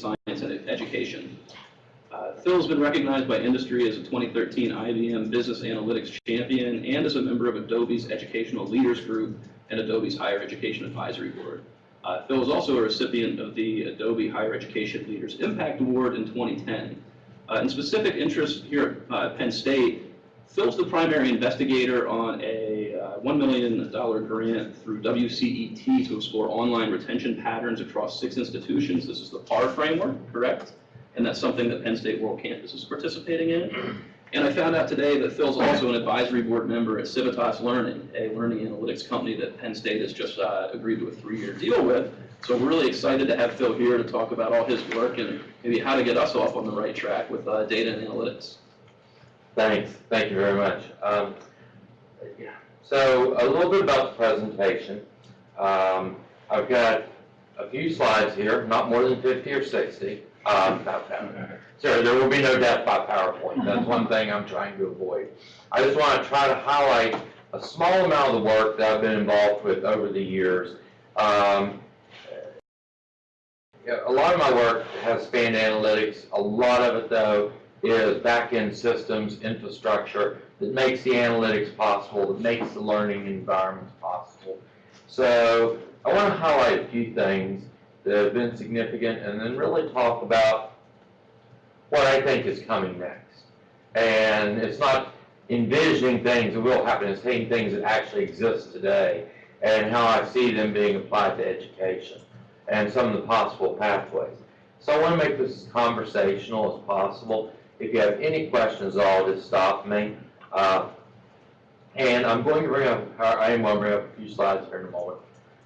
science and education. Uh, Phil's been recognized by industry as a 2013 IBM Business Analytics Champion and as a member of Adobe's Educational Leaders Group and Adobe's Higher Education Advisory Board. Uh, Phil was also a recipient of the Adobe Higher Education Leaders Impact Award in 2010. Uh, in specific interest here at uh, Penn State, Phil's the primary investigator on a uh, $1 million grant through WCET to explore online retention patterns across six institutions. This is the PAR framework, correct? And that's something that Penn State World Campus is participating in. And I found out today that Phil's also an advisory board member at Civitas Learning, a learning analytics company that Penn State has just uh, agreed to a three-year deal with. So we're really excited to have Phil here to talk about all his work and maybe how to get us off on the right track with uh, data and analytics. Thanks, thank you very much. Um, yeah. So a little bit about the presentation. Um, I've got a few slides here, not more than 50 or 60. Um, that. Sorry, there will be no death by PowerPoint. That's one thing I'm trying to avoid. I just want to try to highlight a small amount of the work that I've been involved with over the years. Um, a lot of my work has spanned analytics. A lot of it, though, is back-end systems, infrastructure that makes the analytics possible, that makes the learning environments possible. So I want to highlight a few things that have been significant and then really talk about what I think is coming next. And it's not envisioning things that will happen, it's taking things that actually exist today and how I see them being applied to education and some of the possible pathways. So I want to make this as conversational as possible. If you have any questions at all, just stop me. Uh, and I'm going to bring up, I am going to bring up a few slides here in a moment.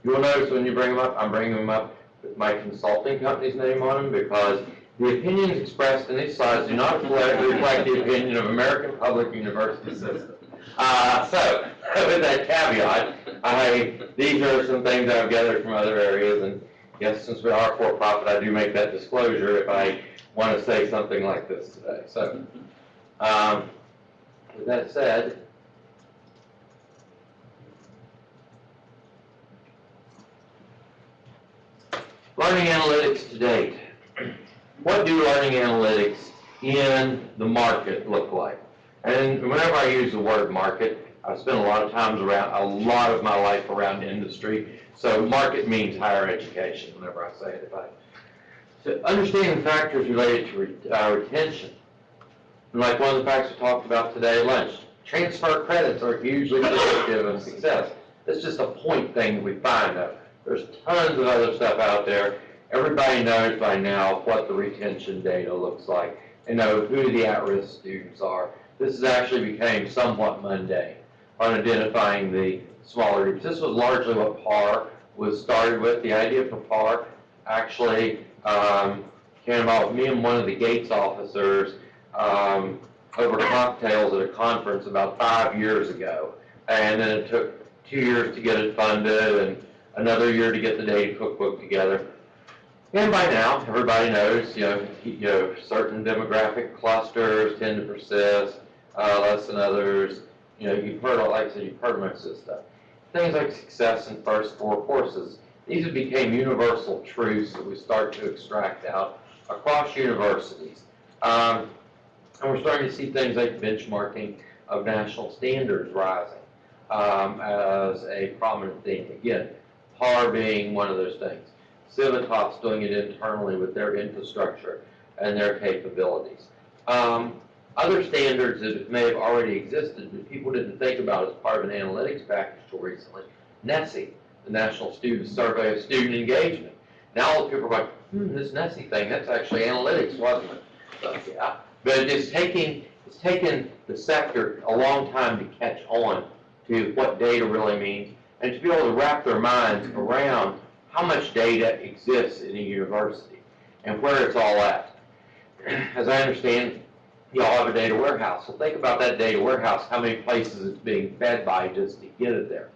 You will notice when you bring them up, I'm bringing them up with my consulting company's name on them because the opinions expressed in these slides do not reflect, the opinion of American Public University System. Uh, so, with that caveat, I, these are some things I've gathered from other areas, and yes, since we are for-profit, I do make that disclosure if I want to say something like this today. So, um, with that said, learning analytics to date. What do learning analytics in the market look like? And whenever I use the word market, I spend a lot of times around, a lot of my life around industry. So market means higher education whenever I say it. So understanding factors related to re, uh, retention. Like one of the facts we talked about today at lunch, transfer credits are hugely predictive of success. It's just a point thing that we find though. There's tons of other stuff out there. Everybody knows by now what the retention data looks like and know who the at-risk students are. This has actually became somewhat mundane on identifying the smaller groups. This was largely what PAR was started with. The idea for PAR actually um, came about me and one of the Gates officers um, over cocktails at a conference about five years ago. And then it took two years to get it funded and another year to get the data cookbook together. And by now, everybody knows, you know, you know, certain demographic clusters tend to persist uh, less than others. You know, you've heard, like I said, you've heard most of this stuff. Things like success in first four courses. These have become universal truths that we start to extract out across universities. Um, and we're starting to see things like benchmarking of national standards rising um, as a prominent theme. Again, PAR being one of those things. Civitas doing it internally with their infrastructure and their capabilities. Um, other standards that may have already existed that people didn't think about as part of an analytics package until recently. NSSE, the National Student Survey of Student Engagement. Now all the people are like, hmm, this NSSE thing, that's actually analytics, wasn't it? So, yeah. But it's taking, it's taken the sector a long time to catch on to what data really means and to be able to wrap their minds around how much data exists in a university and where it's all at. As I understand, you all have a data warehouse. So think about that data warehouse, how many places it's being fed by just to get it there.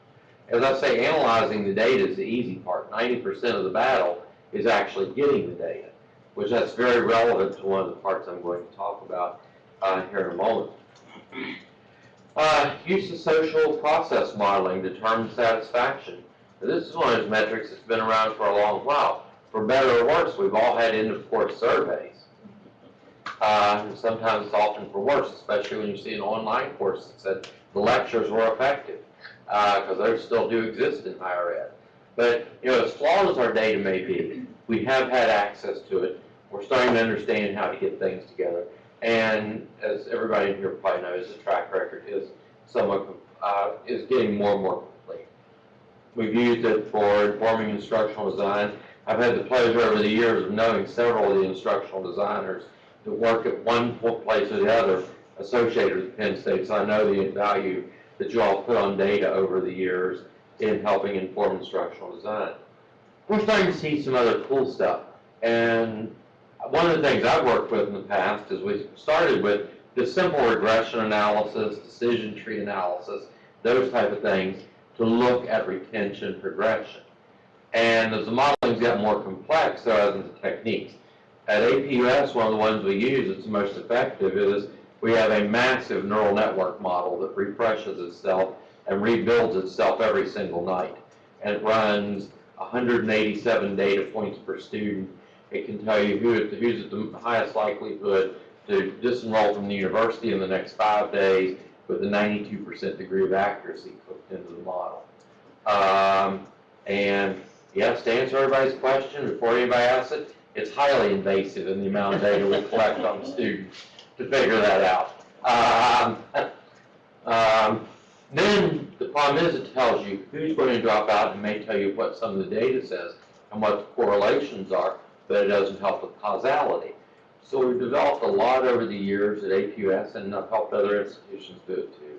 As I say, analyzing the data is the easy part. 90% of the battle is actually getting the data, which that's very relevant to one of the parts I'm going to talk about uh, here in a moment. Uh, use of social process modeling to determine satisfaction. Now, this is one of those metrics that's been around for a long while. for better or worse, we've all had end-of-course surveys. Uh, sometimes it's often for worse, especially when you see an online course that said the lectures were effective, because those still do exist in higher ed. But, you know, as flawed as our data may be, we have had access to it. We're starting to understand how to get things together. And as everybody in here probably knows, the track record is somewhat, uh, is getting more and more complete. We've used it for informing instructional design. I've had the pleasure over the years of knowing several of the instructional designers that work at one place or the other associated with Penn State, so I know the value that you all put on data over the years in helping inform instructional design. We're starting to see some other cool stuff, and one of the things I've worked with in the past is we started with the simple regression analysis, decision tree analysis, those type of things to look at retention progression. And as the modeling's got more complex, so has the techniques. At APUS, one of the ones we use that's most effective is we have a massive neural network model that refreshes itself and rebuilds itself every single night. And it runs 187 data points per student. It can tell you who, who's at the highest likelihood to disenroll from the university in the next five days with a 92% degree of accuracy cooked into the model. Um, and yes, to answer everybody's question, before anybody asks it, it's highly invasive in the amount of data we collect on students to figure that out. Um, um, then the problem is it tells you who's going to drop out and may tell you what some of the data says and what the correlations are, but it doesn't help with causality. So we've developed a lot over the years at APUS and I've helped other institutions do it too,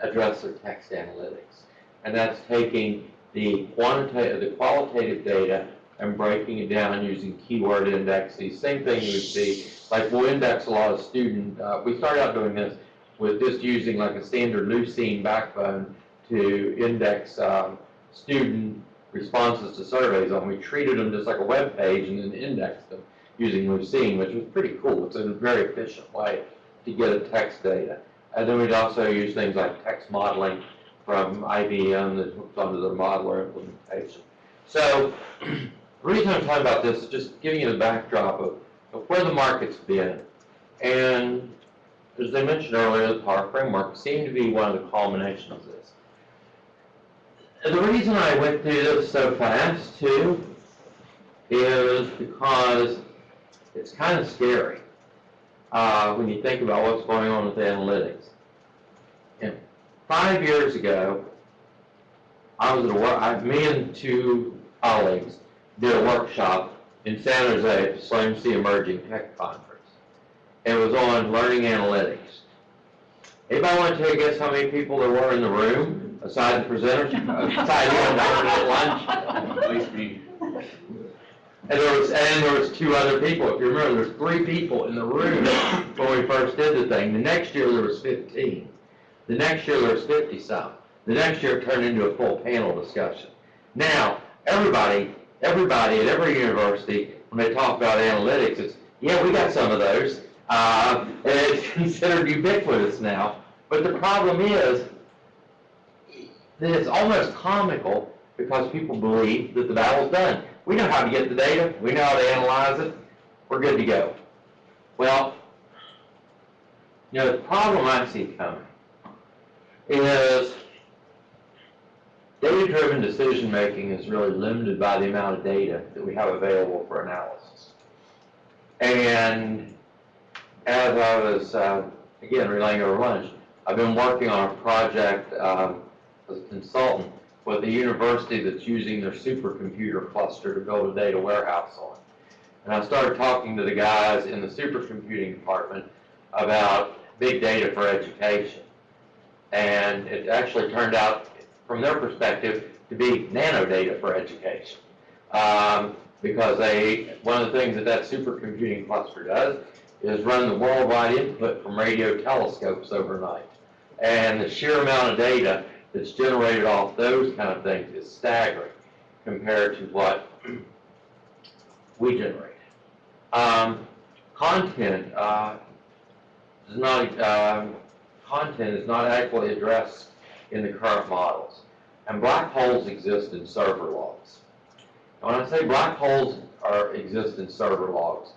address their text analytics. And that's taking the quantitative, the qualitative data and breaking it down using keyword indexes. Same thing you would see, like we'll index a lot of student, uh, we started out doing this with just using like a standard Lucene backbone to index, um, student responses to surveys and we treated them just like a web page and then indexed them using Lucene, which was pretty cool. It's a very efficient way to get a text data. And then we'd also use things like text modeling from IBM that hooks onto the modeler implementation. So the reason I'm talking about this is just giving you the backdrop of, of where the market's been. And as I mentioned earlier, the PAR framework seemed to be one of the culminations the reason I went through this so fast too is because it's kind of scary uh, when you think about what's going on with analytics. And five years ago, I was at a work, I, me and two colleagues did a workshop in San Jose at the Sloan-C Emerging Tech Conference. It was on learning analytics. Anybody want to take a guess how many people there were in the room, aside the presenters, aside you and at lunch? At least me. And there was, and there was two other people, if you remember, there was three people in the room when we first did the thing. The next year, there was fifteen. The next year, there was fifty-some. The next year, it turned into a full panel discussion. Now, everybody, everybody at every university, when they talk about analytics, it's, yeah, we got some of those. Uh, and it's considered ubiquitous now. But the problem is, that it's almost comical because people believe that the battle's done. We know how to get the data, we know how to analyze it, we're good to go. Well, you know, the problem I see coming is data-driven decision-making is really limited by the amount of data that we have available for analysis. And as I was, uh, again, relaying over lunch, I've been working on a project um, as a consultant with the university that's using their supercomputer cluster to build a data warehouse on. And I started talking to the guys in the supercomputing department about big data for education. And it actually turned out, from their perspective, to be nano data for education. Um, because they, one of the things that that supercomputing cluster does is run the worldwide input from radio telescopes overnight. And the sheer amount of data that's generated off those kind of things is staggering compared to what we generate. Um, content, uh, is not, um, content is not adequately addressed in the current models. And black holes exist in server logs. When I say black holes are, exist in server logs,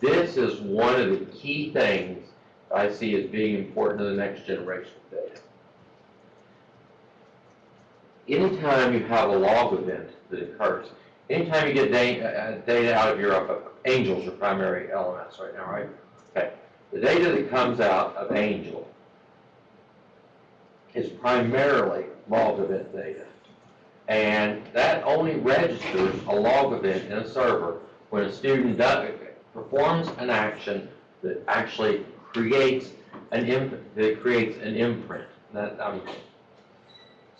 this is one of the key things I see as being important to the next generation of data. Anytime you have a log event that occurs, anytime you get da- uh, data out of your, uh, Angel's your primary LMS right now, right? Okay, the data that comes out of Angel is primarily log event data. And that only registers a log event in a server when a student does, performs an action that actually creates an imp, that creates an imprint. That, I'm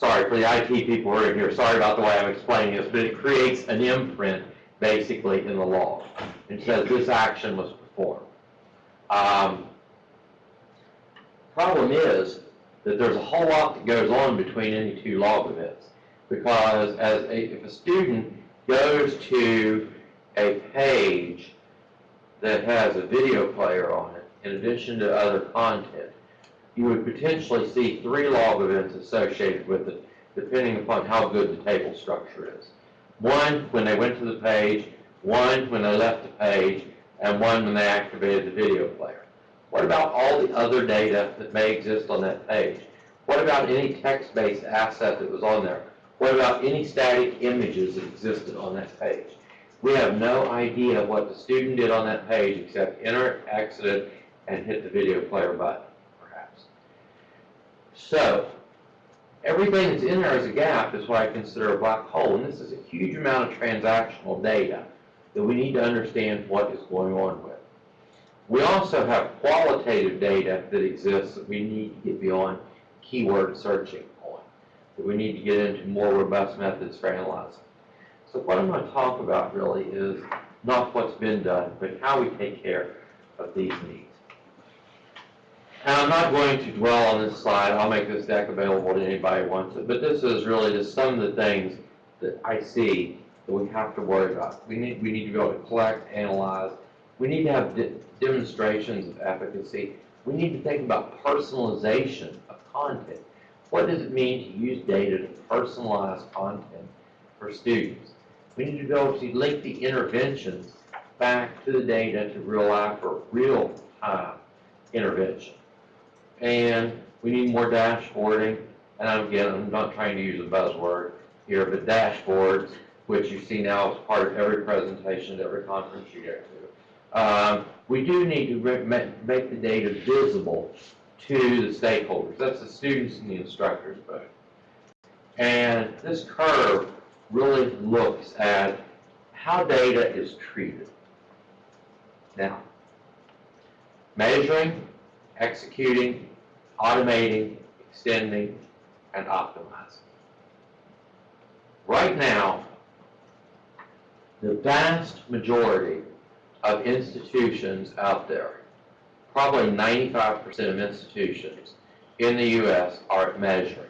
sorry for the IT people who are in here, sorry about the way I'm explaining this, but it creates an imprint basically in the log. It says this action was performed. Um, Problem is that there's a whole lot that goes on between any two log events. Because as a, if a student goes to a page that has a video player on it, in addition to other content, you would potentially see three log events associated with it, depending upon how good the table structure is. One, when they went to the page, one, when they left the page, and one when they activated the video player. What about all the other data that may exist on that page? What about any text-based asset that was on there? What about any static images that existed on that page? We have no idea what the student did on that page except enter, exit, and hit the video player button. So, everything that's in there as a gap is what I consider a black hole, and this is a huge amount of transactional data that we need to understand what is going on with. We also have qualitative data that exists that we need to get beyond keyword searching on, that we need to get into more robust methods for analyzing. So what I'm going to talk about really is not what's been done, but how we take care of these needs. And I'm not going to dwell on this slide, I'll make this deck available to anybody who wants it, but this is really just some of the things that I see that we have to worry about. We need, we need to be able to collect, analyze, we need to have de- demonstrations of efficacy, we need to think about personalization of content. What does it mean to use data to personalize content for students? We need to be able to link the interventions back to the data to real life or real time intervention. And we need more dashboarding, and I'm, again, I'm not trying to use a buzzword here, but dashboards, which you see now as part of every presentation, every conference you go to. Um, we do need to make the data visible to the stakeholders. That's the students and the instructors both. And this curve really looks at how data is treated. Now, measuring, executing, automating, extending, and optimizing. Right now, the vast majority of institutions out there, probably 95% of institutions in the U.S. are measuring.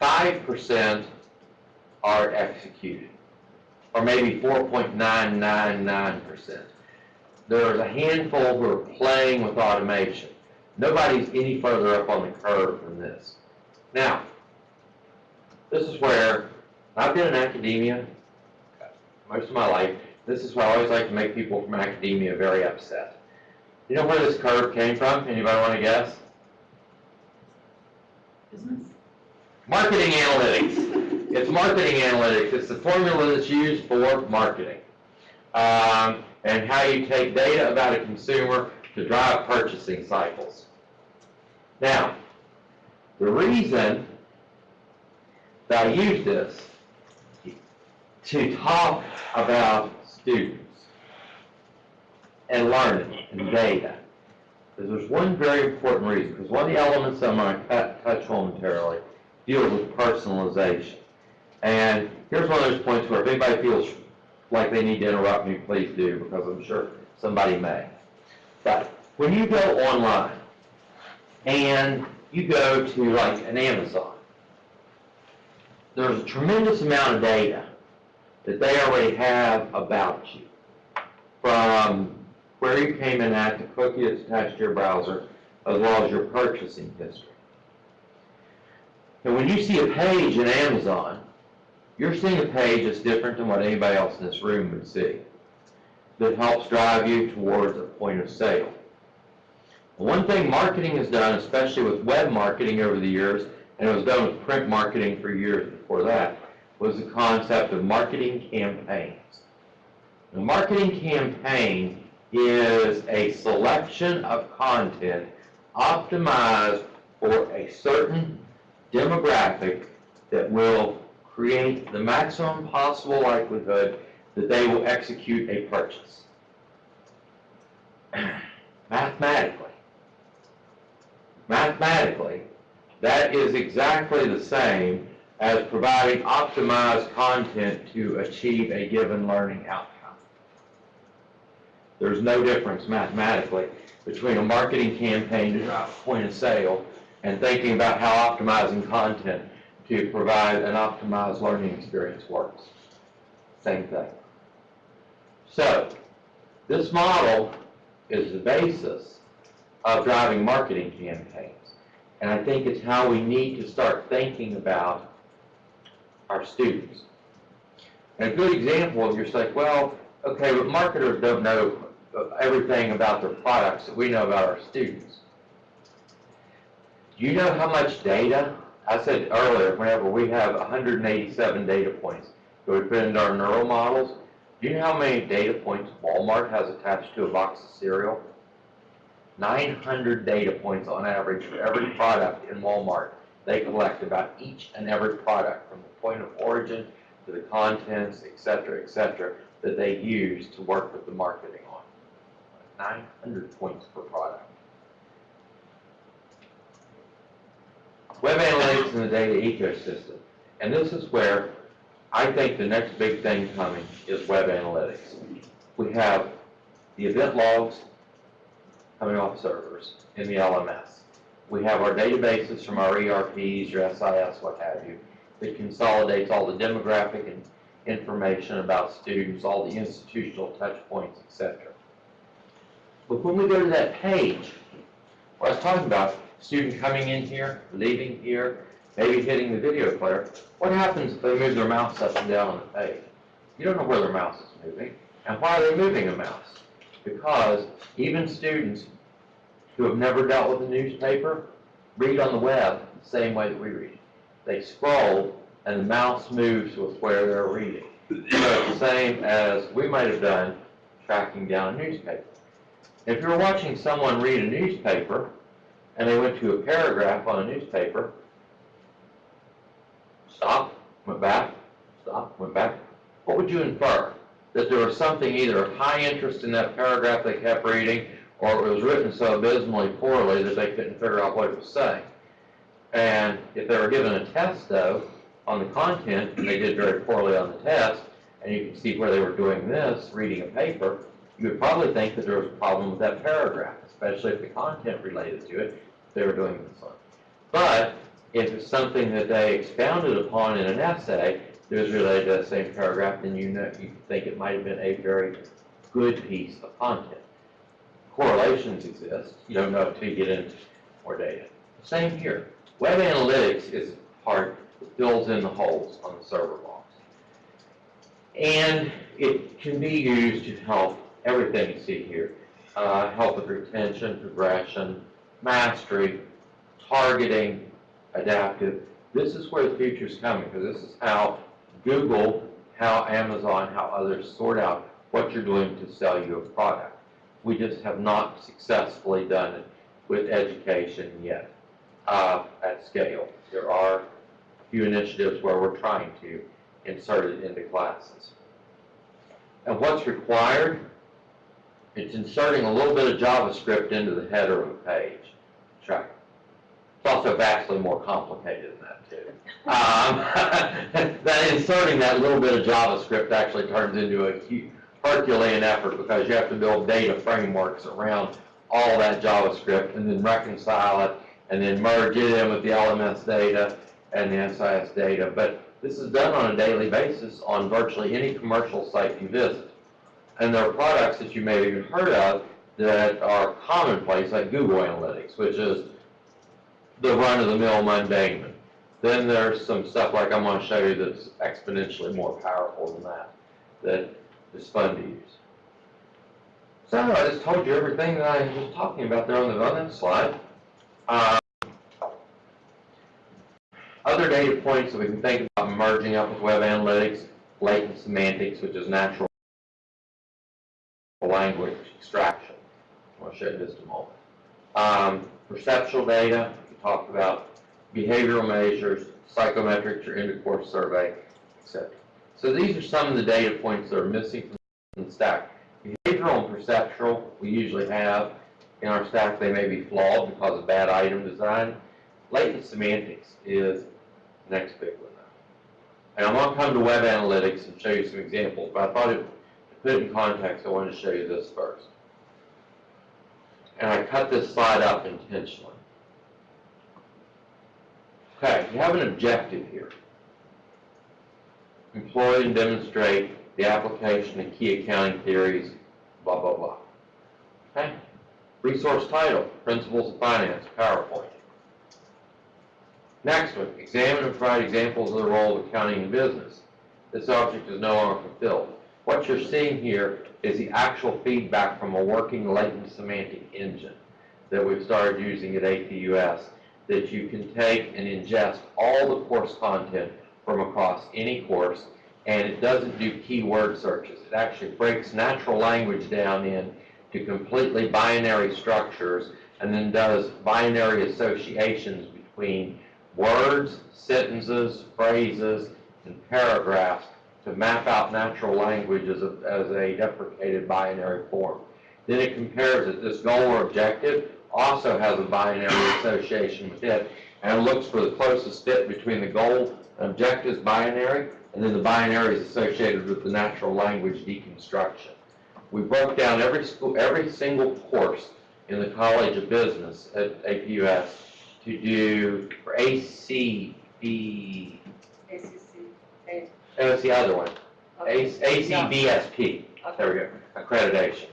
5% are executed, or maybe 4.999%. There's a handful who are playing with automation. Nobody's any further up on the curve than this. Now, this is where, I've been in academia most of my life. This is where I always like to make people from academia very upset. You know where this curve came from? Anybody want to guess? Business? Marketing analytics. It's marketing analytics. It's the formula that's used for marketing. Um, and how you take data about a consumer to drive purchasing cycles. Now, the reason that I use this to talk about students and learning and data is there's one very important reason, because one of the elements I'm going to touch on momentarily deals with personalization. And here's one of those points where if anybody feels like they need to interrupt me, please do, because I'm sure somebody may. But when you go online and you go to like an Amazon, there's a tremendous amount of data that they already have about you. From where you came in at, the cookie that's attached to your browser, as well as your purchasing history. And when you see a page in Amazon you're seeing a page that's different than what anybody else in this room would see, that helps drive you towards a point of sale. One thing marketing has done, especially with web marketing over the years, and it was done with print marketing for years before that, was the concept of marketing campaigns. A marketing campaign is a selection of content optimized for a certain demographic that will create the maximum possible likelihood that they will execute a purchase. Mathematically, mathematically, that is exactly the same as providing optimized content to achieve a given learning outcome. There's no difference mathematically between a marketing campaign to drive point of sale and thinking about how optimizing content to provide an optimized learning experience works. Same thing. So, this model is the basis of driving marketing campaigns. And I think it's how we need to start thinking about our students. And a good example, you're like, well, okay, but marketers don't know everything about their products that we know about our students. Do you know how much data? I said earlier, whenever we have 187 data points that we put into our neural models, do you know how many data points Walmart has attached to a box of cereal? 900 data points on average for every product in Walmart. They collect about each and every product from the point of origin to the contents, et cetera, et cetera, that they use to work with the marketing on. 900 points per product. Web analytics in the data ecosystem. And this is where I think the next big thing coming is web analytics. We have the event logs coming off servers in the LMS. We have our databases from our ERPs, your SIS, what have you, that consolidates all the demographic and information about students, all the institutional touch points, etc. But when we go to that page, what I was talking about, student coming in here, leaving here, maybe hitting the video player, what happens if they move their mouse up and down on the page? You don't know where their mouse is moving. And why are they moving a mouse? Because even students who have never dealt with a newspaper read on the web the same way that we read. They scroll and the mouse moves with where they're reading. So it's the same as we might have done tracking down a newspaper. If you're watching someone read a newspaper and they went to a paragraph on a newspaper, stop, went back, stop, went back, what would you infer? That there was something either of high interest in that paragraph they kept reading, or it was written so abysmally poorly that they couldn't figure out what it was saying. And if they were given a test, though, on the content, and they did very poorly on the test, and you can see where they were doing this, reading a paper, you would probably think that there was a problem with that paragraph, especially if the content related to it, they were doing this one. But if it's something that they expounded upon in an essay that was related to that same paragraph, then you know, you think it might have been a very good piece of content. Correlations exist, you don't know until you get into more data. Same here. Web analytics is part that fills in the holes on the server logs. And it can be used to help everything you see here. Uh, help with retention, progression, mastery, targeting, adaptive. This is where the future is coming, because this is how Google, how Amazon, how others sort out what you're doing to sell you a product. We just have not successfully done it with education yet uh, at scale. There are a few initiatives where we're trying to insert it into classes. And what's required? It's inserting a little bit of JavaScript into the header of a page. Check. It's also vastly more complicated than that too. Um, that inserting that little bit of JavaScript actually turns into a Herculean effort because you have to build data frameworks around all that JavaScript and then reconcile it and then merge it in with the LMS data and the SIS data. But this is done on a daily basis on virtually any commercial site you visit. And there are products that you may have even heard of that are commonplace, like Google Analytics, which is the run-of-the-mill mundane. Then there's some stuff like I'm gonna show you that's exponentially more powerful than that, that is fun to use. So I just told you everything that I was talking about there on the, on that slide. Um, Other data points that we can think about merging up with web analytics, latent semantics, which is natural language extraction. I'll show you just a moment. Um, perceptual data, talked about behavioral measures, psychometrics or end-of-course survey, etc. So these are some of the data points that are missing from the stack. Behavioral and perceptual, we usually have in our stack, they may be flawed because of bad item design. Latent semantics is the next big one. And I'm gonna come to web analytics and show you some examples, but I thought it, to put it in context, I wanted to show you this first. And I cut this slide up intentionally. Okay, you have an objective here. Employ and demonstrate the application of key accounting theories, blah, blah, blah. Okay? Resource title, Principles of Finance, PowerPoint. Next one, examine and provide examples of the role of accounting in business. This object is no longer fulfilled. What you're seeing here is the actual feedback from a working latent semantic engine that we've started using at APUS that you can take and ingest all the course content from across any course, and it doesn't do keyword searches. It actually breaks natural language down into completely binary structures, and then does binary associations between words, sentences, phrases, and paragraphs to map out natural language as a, as a deprecated binary form. Then it compares it, this goal or objective also has a binary association with it, and looks for the closest fit between the goal and objective's binary, and then the binary is associated with the natural language deconstruction. We broke down every school, every single course in the College of Business at APUS to do for ACB, ACC, A- it's the other one, okay. ACBSP, there we go, accreditation.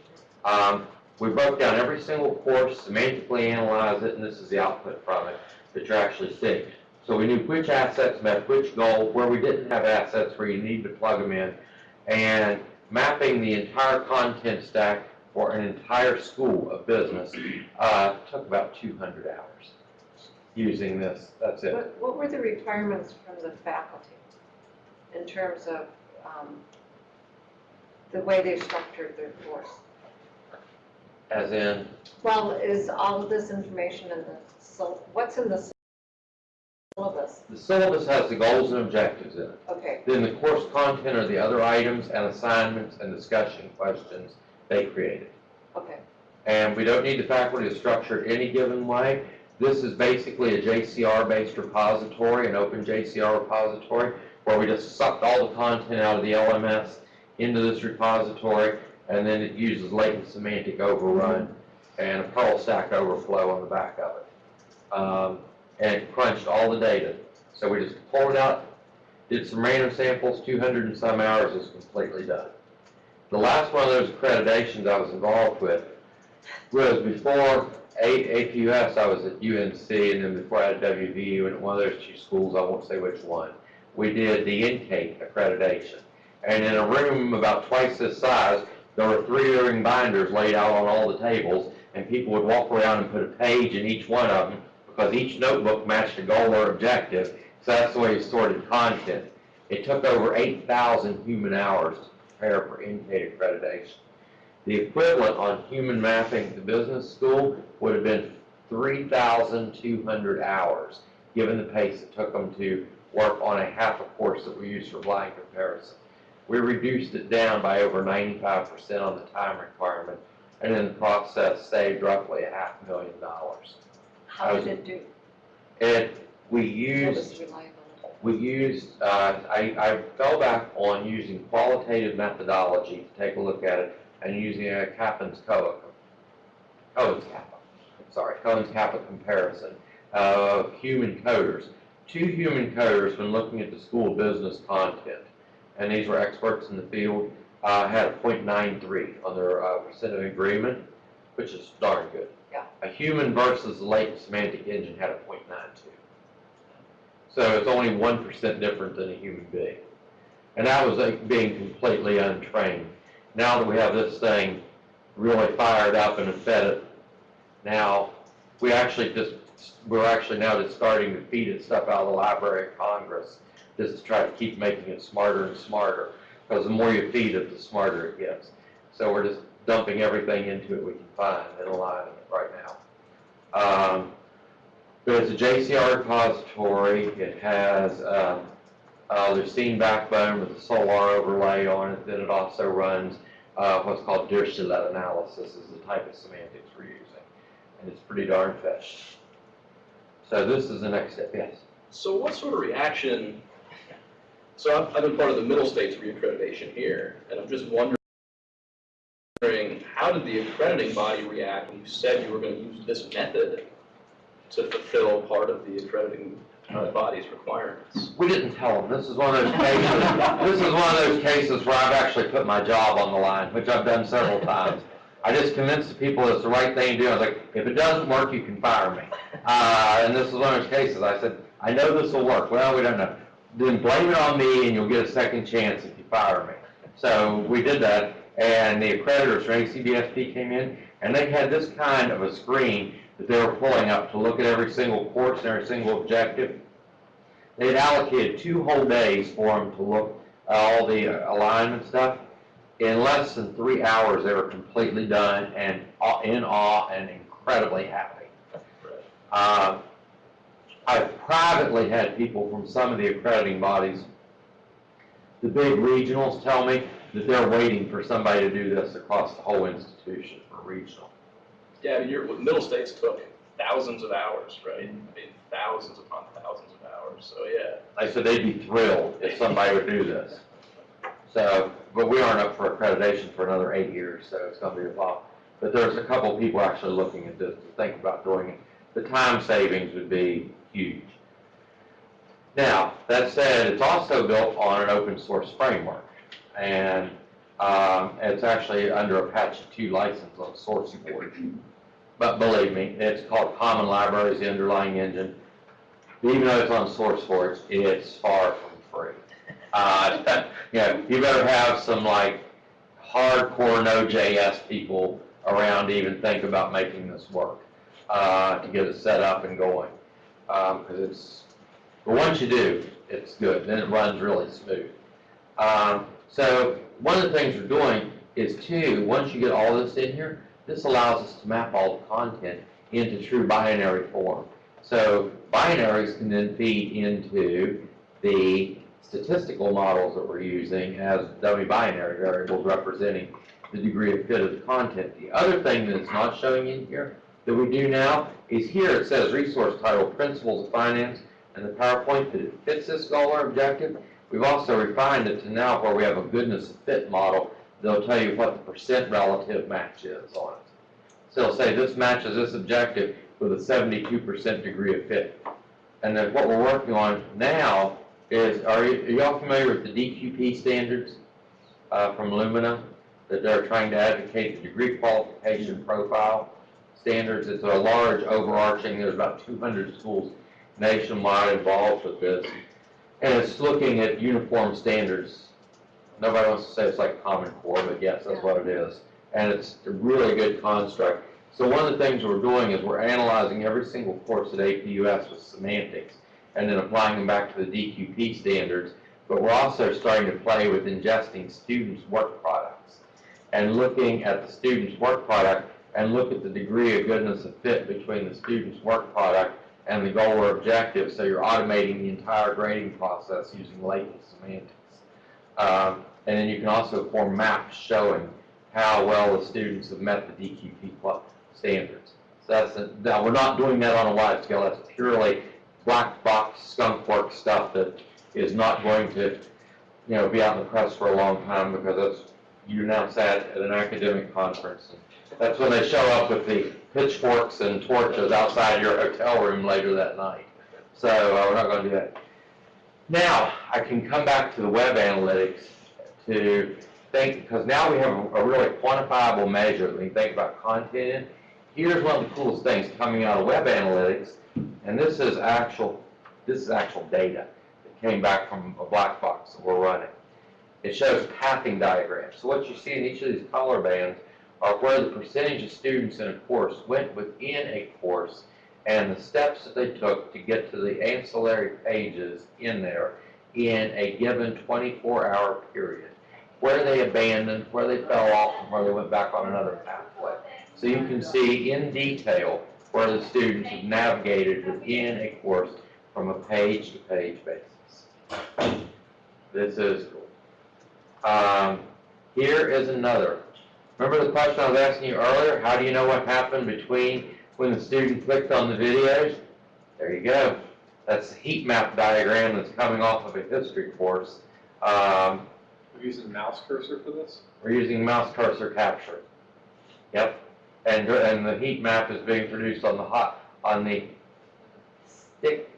Um, we broke down every single course, semantically analyzed it, and this is the output from it that you're actually seeing. So we knew which assets met which goal, where we didn't have assets, where you need to plug them in, and mapping the entire content stack for an entire school of business uh, took about 200 hours using this. That's it. What, what were the requirements from the faculty in terms of, um, the way they structured their course? As in, Well, is all of this information in the, syl- what's in the syllabus? the syllabus has the goals and objectives in it. Okay, Then the course content are the other items and assignments and discussion questions they created. okay, And we don't need the faculty to structure it any given way. This is basically a JCR-based repository, an open JCR repository, where we just sucked all the content out of the LMS into this repository, and then it uses latent semantic overrun and a Perl stack overflow on the back of it. Um, and it crunched all the data. So we just pulled it out, did some random samples, 200 and some hours is completely done. The last one of those accreditations I was involved with was before APUS, I was at UNC, and then before I had WVU, and one of those two schools, I won't say which one, we did the intake accreditation. And in a room about twice this size, there were three ring binders laid out on all the tables, and people would walk around and put a page in each one of them, because each notebook matched a goal or objective, so that's the way you sorted content. It took over 8,000 human hours to prepare for intake accreditation. The equivalent on human mapping at the business school would have been 3,200 hours, given the pace it took them to work on a half a course that we use for blind comparison. We reduced it down by over 95% on the time requirement, and in the process saved roughly a half million dollars. how did it do? And we used we used, uh, I, I fell back on using qualitative methodology to take a look at it and using a Kappan's Coa, Cohen's Kappa, sorry, Cohen's Kappa comparison of human coders. Two human coders, when looking at the school business content, and these were experts in the field, uh, had a .93 on their uh, percent of agreement, which is darn good. Yeah. A human versus the latent semantic engine had a .92. So it's only one percent different than a human being. And that was like being completely untrained. Now that we have this thing really fired up and fed it, now, we actually just, we're actually now just starting to feed it stuff out of the Library of Congress, just to try to keep making it smarter and smarter, because the more you feed it, the smarter it gets. So we're just dumping everything into it we can find and aligning it right now. Um, There's a JCR repository, it has, um, uh, there's Steam Backbone with the Solr overlay on it, then it also runs, uh, what's called Dirichlet analysis is the type of semantics we're using, and it's pretty darn fast. So this is the next step, yes. So what sort of reaction, so I've, I've been part of the Middle States reaccreditation here, and I'm just wondering, how did the accrediting body react when you said you were gonna use this method to fulfill part of the accrediting uh, body's requirements? We didn't tell them, this is one of those cases, this is one of those cases where I've actually put my job on the line, which I've done several times. I just convinced the people it's the right thing to do, I was like, if it doesn't work, you can fire me. Uh, and this is one of those cases, I said, I know this will work, well, we don't know. Then blame it on me and you'll get a second chance if you fire me. So we did that, and the accreditors from ACBSP came in, and they had this kind of a screen that they were pulling up to look at every single course and every single objective. They'd allocated two whole days for them to look at all the uh, alignment stuff. In less than three hours, they were completely done and in awe and incredibly happy. Uh, I've privately had people from some of the accrediting bodies, the big regionals tell me that they're waiting for somebody to do this across the whole institution for regional. Yeah, your, Middle States took thousands of hours, right? Mm-hmm. I mean, thousands upon thousands of hours, so yeah. I said they'd be thrilled if somebody would do this. So, but we aren't up for accreditation for another eight years, so it's gonna be a while. But there's a couple people actually looking at this, to think about doing it. The time savings would be huge. Now, that said, it's also built on an open source framework. And, um, it's actually under a Apache 2 license on SourceForge. But believe me, it's called Common Libraries, the underlying engine. Even though it's on SourceForge, it's far from free. Uh, you know, you better have some like hardcore Node.js people around to even think about making this work, uh, to get it set up and going. Um, cause it's, but once you do, it's good, then it runs really smooth. Um, so one of the things we're doing is too, once you get all this in here, this allows us to map all the content into true binary form. So binaries can then feed into the statistical models that we're using as dummy binary variables representing the degree of fit of the content. The other thing that it's not showing in here that we do now is here it says resource title, principles of finance, and the PowerPoint that it fits this goal or objective. We've also refined it to now where we have a goodness of fit model. They'll tell you what the percent relative match is on it. So it'll say this matches this objective with a 72% degree of fit. And then what we're working on now is, are you, y'all familiar with the DQP standards uh, from Lumina? That they're trying to advocate the degree qualification profile standards. It's a large overarching, there's about 200 schools nationwide involved with this. And it's looking at uniform standards. Nobody wants to say it's like Common Core, but yes, that's what it is. And it's a really good construct. So one of the things we're doing is we're analyzing every single course at APUS with semantics and then applying them back to the DQP standards. But we're also starting to play with ingesting students' work products and looking at the student's work product and look at the degree of goodness of fit between the student's work product and the goal or objective, so you're automating the entire grading process using latent semantics. Um, and then you can also form maps showing how well the students have met the DQP standards. So that's, a- now, we're not doing that on a wide scale, that's purely black box skunk work stuff that is not going to, you know, be out in the press for a long time because that's, you announce that at an academic conference. That's when they show up with the pitchforks and torches outside your hotel room later that night. So, uh, we're not gonna do that. Now, I can come back to the web analytics to think, because now we have a really quantifiable measure when you think about content. Here's one of the coolest things coming out of web analytics, and this is actual this is actual data that came back from a black box that we're running. It shows pathing diagrams. So what you see in each of these color bands are where the percentage of students in a course went within a course and the steps that they took to get to the ancillary pages in there in a given 24-hour period. Where they abandoned, where they fell off, and where they went back on another pathway. So you can see in detail where the students have navigated within a course from a page-to-page basis. This is cool. Um, here is another. Remember the question I was asking you earlier? How do you know what happened between when the student clicked on the videos? There you go. That's the heat map diagram that's coming off of a history course. Um, We're using mouse cursor for this? we're using mouse cursor capture. Yep. And, and the heat map is being produced on the hot, on the stick,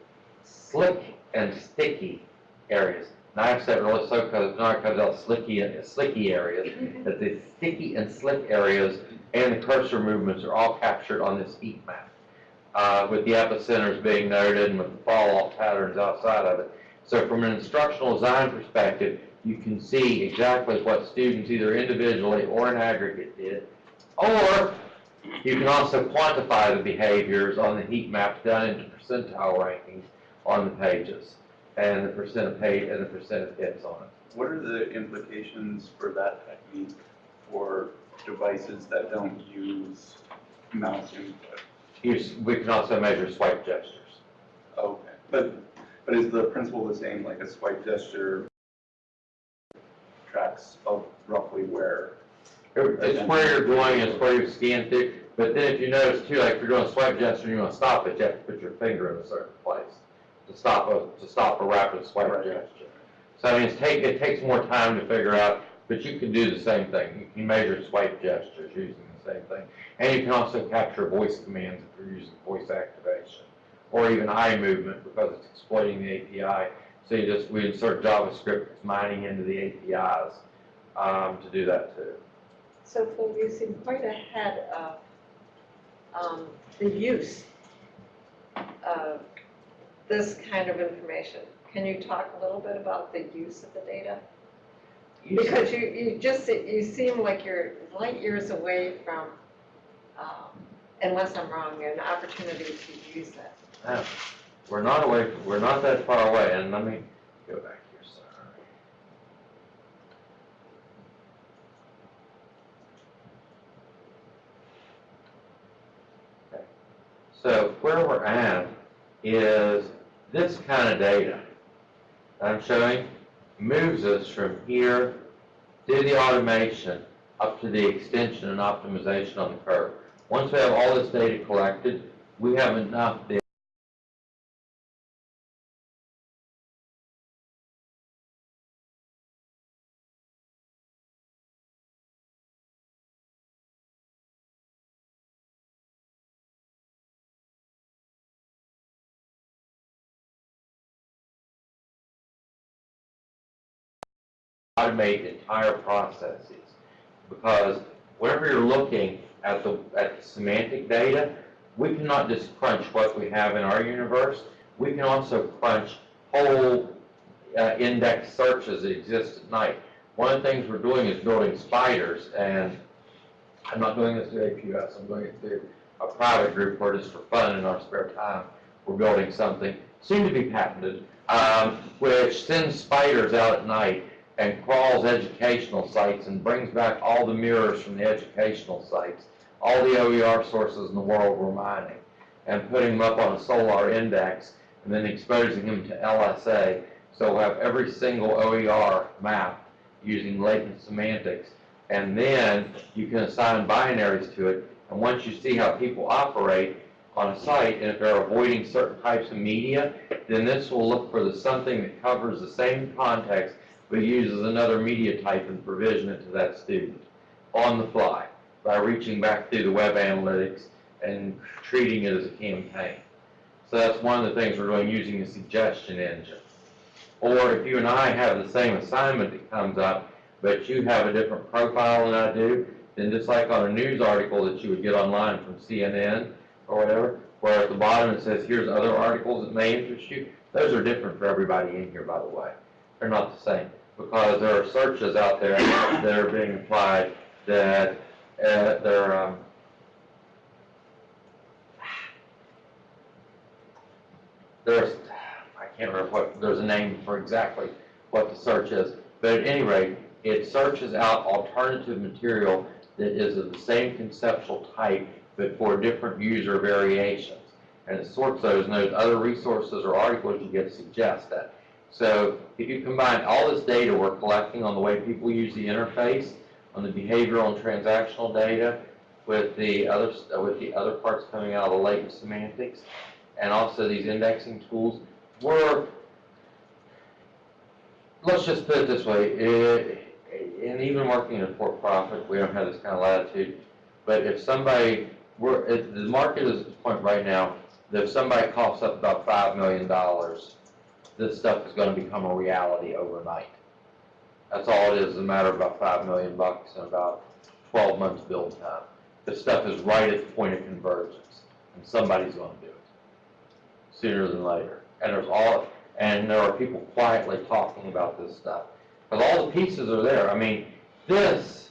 slick and sticky areas. Said it really so because, now it comes out slicky, and slicky areas, that the sticky and slick areas and the cursor movements are all captured on this heat map. Uh, with the epicenters being noted and with the fall-off patterns outside of it. So from an instructional design perspective, you can see exactly what students either individually or in aggregate did. Or you can also quantify the behaviors on the heat maps done into percentile rankings on the pages and the percent of page and the percent of hits on it. What are the implications for that technique for devices that don't use mouse input? We can also measure swipe gestures. Okay, but, but is the principle the same, like a swipe gesture tracks of roughly where? It's where you're going, it's where you scan through, but then if you notice too, like if you're doing a swipe gesture, and you want to stop it, you have to put your finger in a certain place to stop a, to stop a rapid swipe Right. gesture. So I mean, it's take, it takes more time to figure out, but you can do the same thing. You can measure swipe gestures using the same thing. And you can also capture voice commands if you're using voice activation, or even eye movement because it's exploiting the API. So you just, we insert JavaScript that's mining into the APIs, um, to do that too. So Phil, you seem quite ahead of um, the use of this kind of information. Can you talk a little bit about the use of the data? Because you, you just, you seem like you're light years away from, um, unless I'm wrong, an opportunity to use that. Yeah, We're not away, we're not that far away, and let me go back here, sorry. Okay. So where we're at is this kind of data that I'm showing moves us from here through the automation up to the extension and optimization on the curve. Once we have all this data collected, we have enough data automate entire processes. Because whenever you're looking at the, at the semantic data, we cannot just crunch what we have in our universe. We can also crunch whole uh, index searches that exist at night. One of the things we're doing is building spiders, and I'm not doing this through APUS, I'm doing it through a private group where just for fun in our spare time, we're building something, soon to be patented, um, which sends spiders out at night and crawls educational sites and brings back all the mirrors from the educational sites, all the OER sources in the world we're mining, and putting them up on a Solr index, and then exposing them to LSA. So we'll have every single OER map using latent semantics, and then you can assign binaries to it, and once you see how people operate on a site, and if they're avoiding certain types of media, then this will look for the something that covers the same context but uses another media type and provision it to that student on the fly by reaching back through the web analytics and treating it as a campaign. So that's one of the things we're doing using a suggestion engine. Or if you and I have the same assignment that comes up, but you have a different profile than I do, then just like on a news article that you would get online from CNN or whatever, where at the bottom it says, here's other articles that may interest you, Those are different for everybody in here, by the way. They're not the same, because there are searches out there that are being applied that, uh, they're, um, there's, I can't remember what, there's a name for exactly what the search is, but at any rate, it searches out alternative material that is of the same conceptual type, but for different user variations. And it sorts those, and those other resources or articles you get suggest that. So if you combine all this data we're collecting on the way people use the interface, on the behavioral and transactional data, with the other, with the other parts coming out of the latent semantics, and also these indexing tools, we're, let's just put it this way, eh, and even working in a for-profit, we don't have this kind of latitude, but if somebody, we're, if the market is at the point right now, that if somebody coughs up about five million dollars, this stuff is gonna become a reality overnight. That's all it is, a matter of about five million bucks and about twelve months build time. This stuff is right at the point of convergence, and somebody's gonna do it, sooner than later. And there's all, and there are people quietly talking about this stuff. Because all the pieces are there. I mean, this,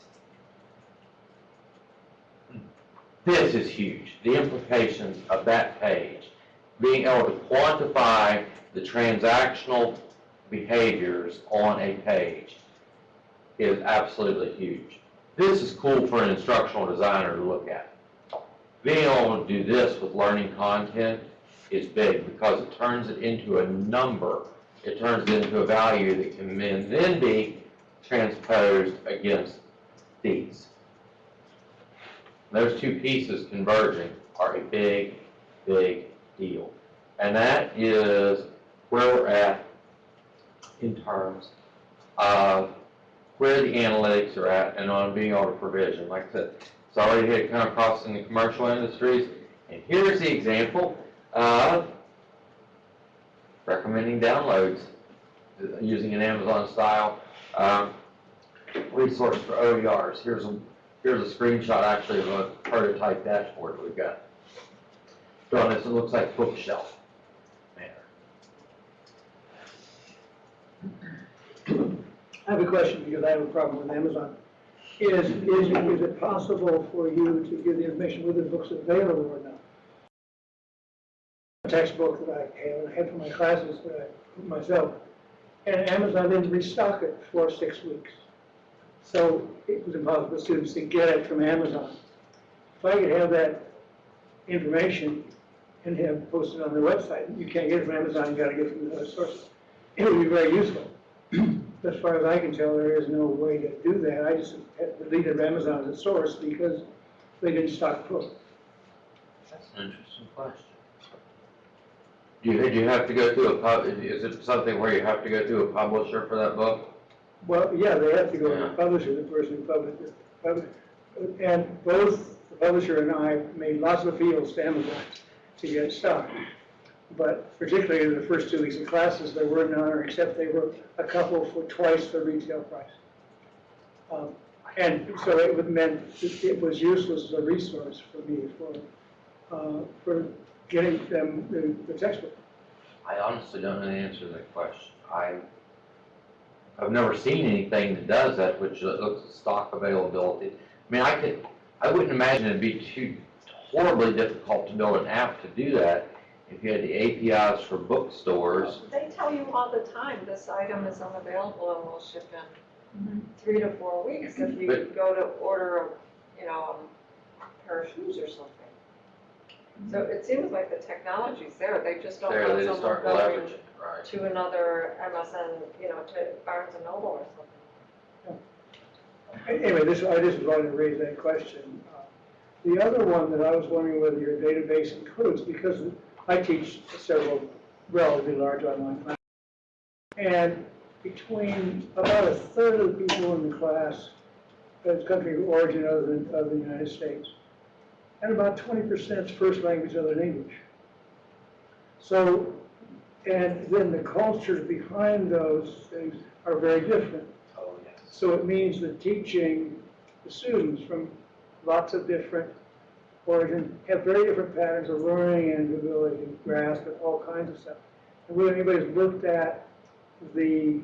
this is huge. The implications of that page. Being able to quantify the transactional behaviors on a page is absolutely huge. This is cool for an instructional designer to look at. Being able to do this with learning content is big because it turns it into a number. It turns it into a value that can then, be transposed against these. Those two pieces converging are a big, big deal. And that is where we're at in terms of where the analytics are at and on being able to provision. Like I said, it's already hit come across in the commercial industries. And here's the example of recommending downloads using an Amazon style um, resource for OERs. Here's a, here's a screenshot actually of a prototype dashboard we've got. Drawn this, it looks like bookshelf manner. I have a question because I have a problem with Amazon. Is, is, is it possible for you to give the information whether the book's available or not? A textbook that I have, and I had for my classes that I put myself, and Amazon didn't restock it for six weeks. So it was impossible for students to get it from Amazon. If I could have that information and have posted on their website, you can't get it from Amazon, you gotta get it from other sources. It would be very useful. As far as I can tell, there is no way to do that. I just had deleted Amazon as a source because they didn't stock the book. That's an interesting question. Do you, do you have to go through a pub, is it something where you have to go through a publisher for that book? Well, yeah, they have to go to the publisher, the person who published it. And both the publisher and I made lots of appeals to Amazon to get it stocked. But particularly in the first two weeks of classes, there were none, except they were a couple for twice the retail price. Um, And so it meant it it was useless as a resource for me for, uh, for getting them the- the textbook. I honestly don't know the answer to that question. I, I've never seen anything that does that, which looks at stock availability. I mean, I could, I wouldn't imagine it'd be too horribly difficult to build an app to do that if you had the APIs for bookstores. They tell you all the time, this item is unavailable and will ship in mm-hmm. three to four weeks if you But- go to order, a you know, a pair of shoes or something. So mm-hmm. it seems like the technology's there, they just don't There, want they just someone aren't going leveraging, right? to another MSN, you know, to Barnes and Noble or something. Anyway, this, I just wanted to raise that question. The other one that I was wondering whether your database includes, because I teach several relatively large online classes. And between about a third of the people in the class has country of origin other than, than the United States. And about twenty percent first language other than English. So, and then the cultures behind those things are very different. Oh, yes. So it means that teaching the students from lots of different origins have very different patterns of learning and ability to grasp and all kinds of stuff. And whether anybody's looked at the,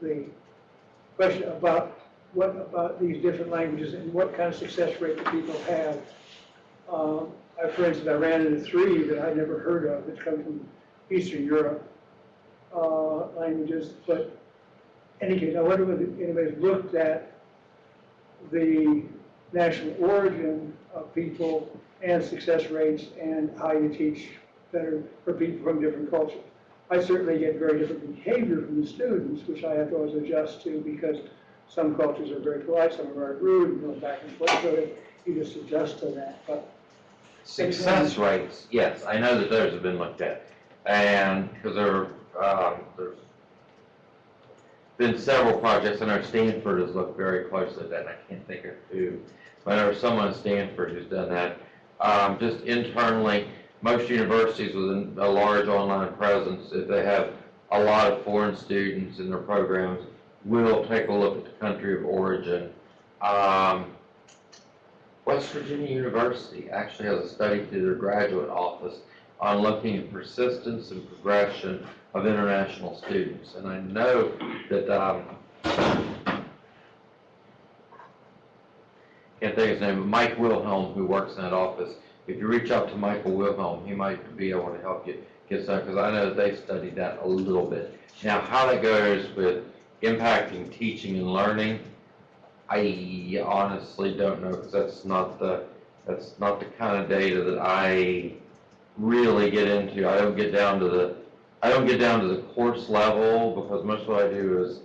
the question about what about these different languages and what kind of success rate that people have. Um, I, for instance, I ran into three that I never heard of that come from Eastern Europe, uh, languages, but any case, I wonder whether anybody's looked at the national origin of people and success rates and how you teach better for people from different cultures. I certainly get very different behavior from the students, which I have to always adjust to because some cultures are very polite, some are very rude, and go back and forth, so you just adjust to that, but Success rates, yes, I know that those have been looked at. And, because there, um, there's been several projects, I know Stanford has looked very closely at that, and I can't think of who. But there was someone at Stanford who's done that. Um, just internally, most universities with a large online presence, if they have a lot of foreign students in their programs, will take a look at the country of origin. Um, West Virginia University actually has a study through their graduate office on looking at persistence and progression of international students. And I know that, um, can't think of his name, Mike Wilhelm, who works in that office, if you reach out to Michael Wilhelm, he might be able to help you get some, because I know they studied that a little bit. Now, how that goes with impacting teaching and learning, I honestly don't know, because that's not the, that's not the kind of data that I really get into. I don't get down to the, I don't get down to the course level, because most of what I do is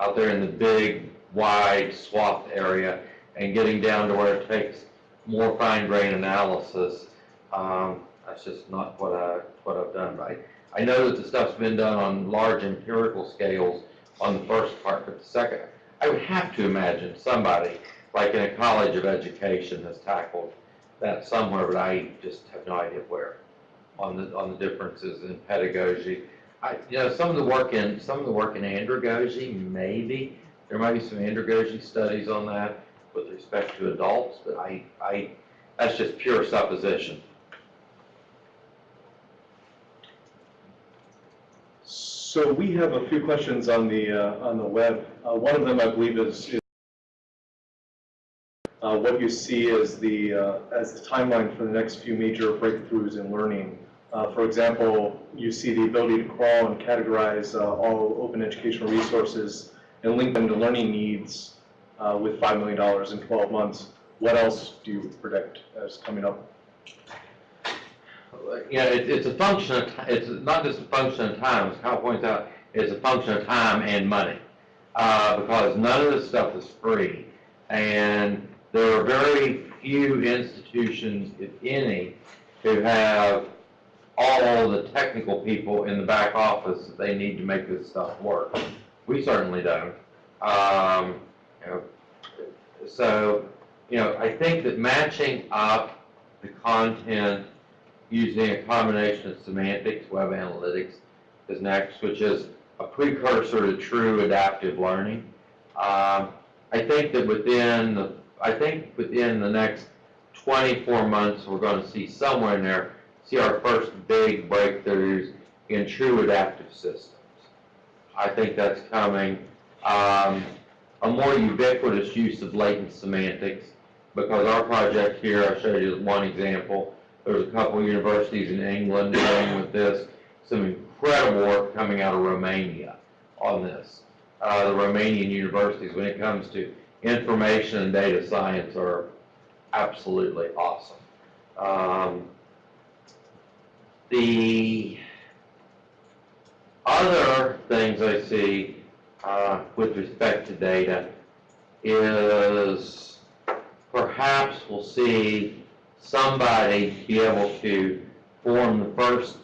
out there in the big, wide swath area, and getting down to where it takes more fine grain analysis. Um, that's just not what I, what I've done, right? I know that the stuff's been done on large empirical scales on the first part, but the second, I would have to imagine somebody, like in a college of education, has tackled that somewhere, but I just have no idea where, on the, on the differences in pedagogy. I, you know, some of the work in, some of the work in andragogy, maybe, there might be some andragogy studies on that with respect to adults, but I, I, that's just pure supposition. So we have a few questions on the, uh, on the web. Uh, One of them, I believe, is is, uh, what you see as the, uh, as the timeline for the next few major breakthroughs in learning. Uh, For example, you see the ability to crawl and categorize uh, all open educational resources and link them to learning needs uh, with $5 million in 12 months. What else do you predict as coming up? Know, it, it's a function of, it's not just a function of time, as Kyle points out, it's a function of time and money. Uh, because none of this stuff is free. And there are very few institutions, if any, who have all the technical people in the back office that they need to make this stuff work. We certainly don't. Um, you know, so, you know, I think that matching up the content using a combination of semantics, web analytics is next, which is a precursor to true adaptive learning. Um, I think that within, the I think within the next 24 months, we're going to see somewhere in there, see our first big breakthroughs in true adaptive systems. I think that's coming. Um, a more ubiquitous use of latent semantics, because our project here, I showed you one example, there's a couple of universities in England dealing with this, some incredible work coming out of Romania on this. Uh, the Romanian universities, when it comes to information and data science, are absolutely awesome. Um, the other things I see uh, with respect to data is perhaps we'll see somebody be able to form the first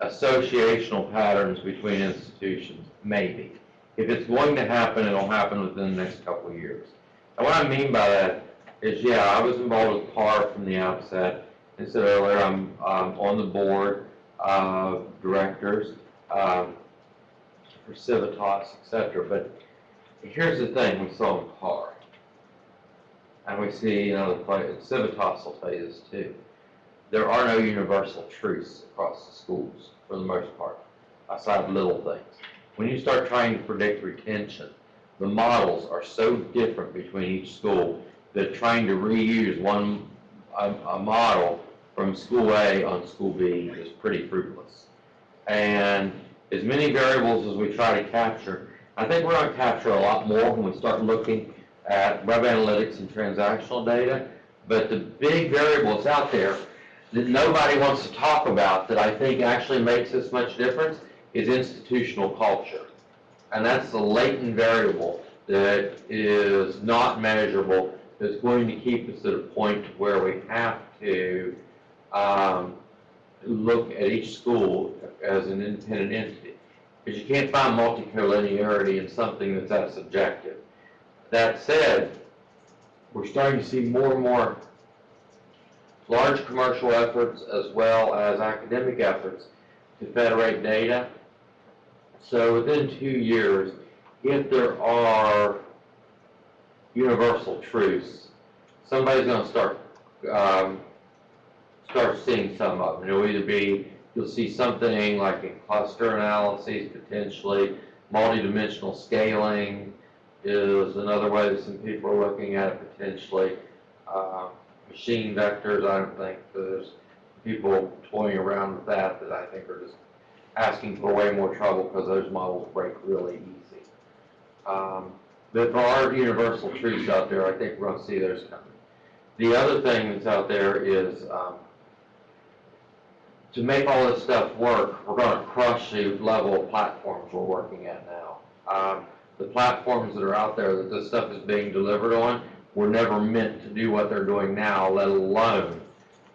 associational patterns between institutions, maybe. If it's going to happen, it'll happen within the next couple of years. And what I mean by that is, yeah, I was involved with PAR from the outset. I said earlier, I'm um, on the board of directors um, for Civitas, et cetera. But here's the thing, we saw PAR. And we see, you know, Civitas will tell you this too. there are no universal truths across the schools for the most part, aside of little things. When you start trying to predict retention, the models are so different between each school that trying to reuse one, a, a model from school A on school B is pretty fruitless. And as many variables as we try to capture, I think we're gonna capture a lot more when we start looking at web analytics and transactional data. But the big variables out there that nobody wants to talk about that I think actually makes this much difference is institutional culture. And that's the latent variable that is not measurable, that's going to keep us at a point where we have to um, look at each school as an independent entity. Because you can't find multicollinearity in something that's that subjective. That said, we're starting to see more and more large commercial efforts as well as academic efforts to federate data. So within two years, if there are universal truths, somebody's gonna start, um, start seeing some of them. It'll either be, you'll see something like in cluster analyses potentially, multidimensional scaling is another way that some people are looking at it potentially. Uh, Machine vectors, I don't think there's people toying around with that that I think are just asking for way more trouble because those models break really easy. Um, But there are universal truths out there, I think we're gonna see those coming. The other thing that's out there is, um, to make all this stuff work, we're gonna crush the level of platforms we're working at now. Um, the platforms that are out there that this stuff is being delivered on were never meant to do what they're doing now, let alone,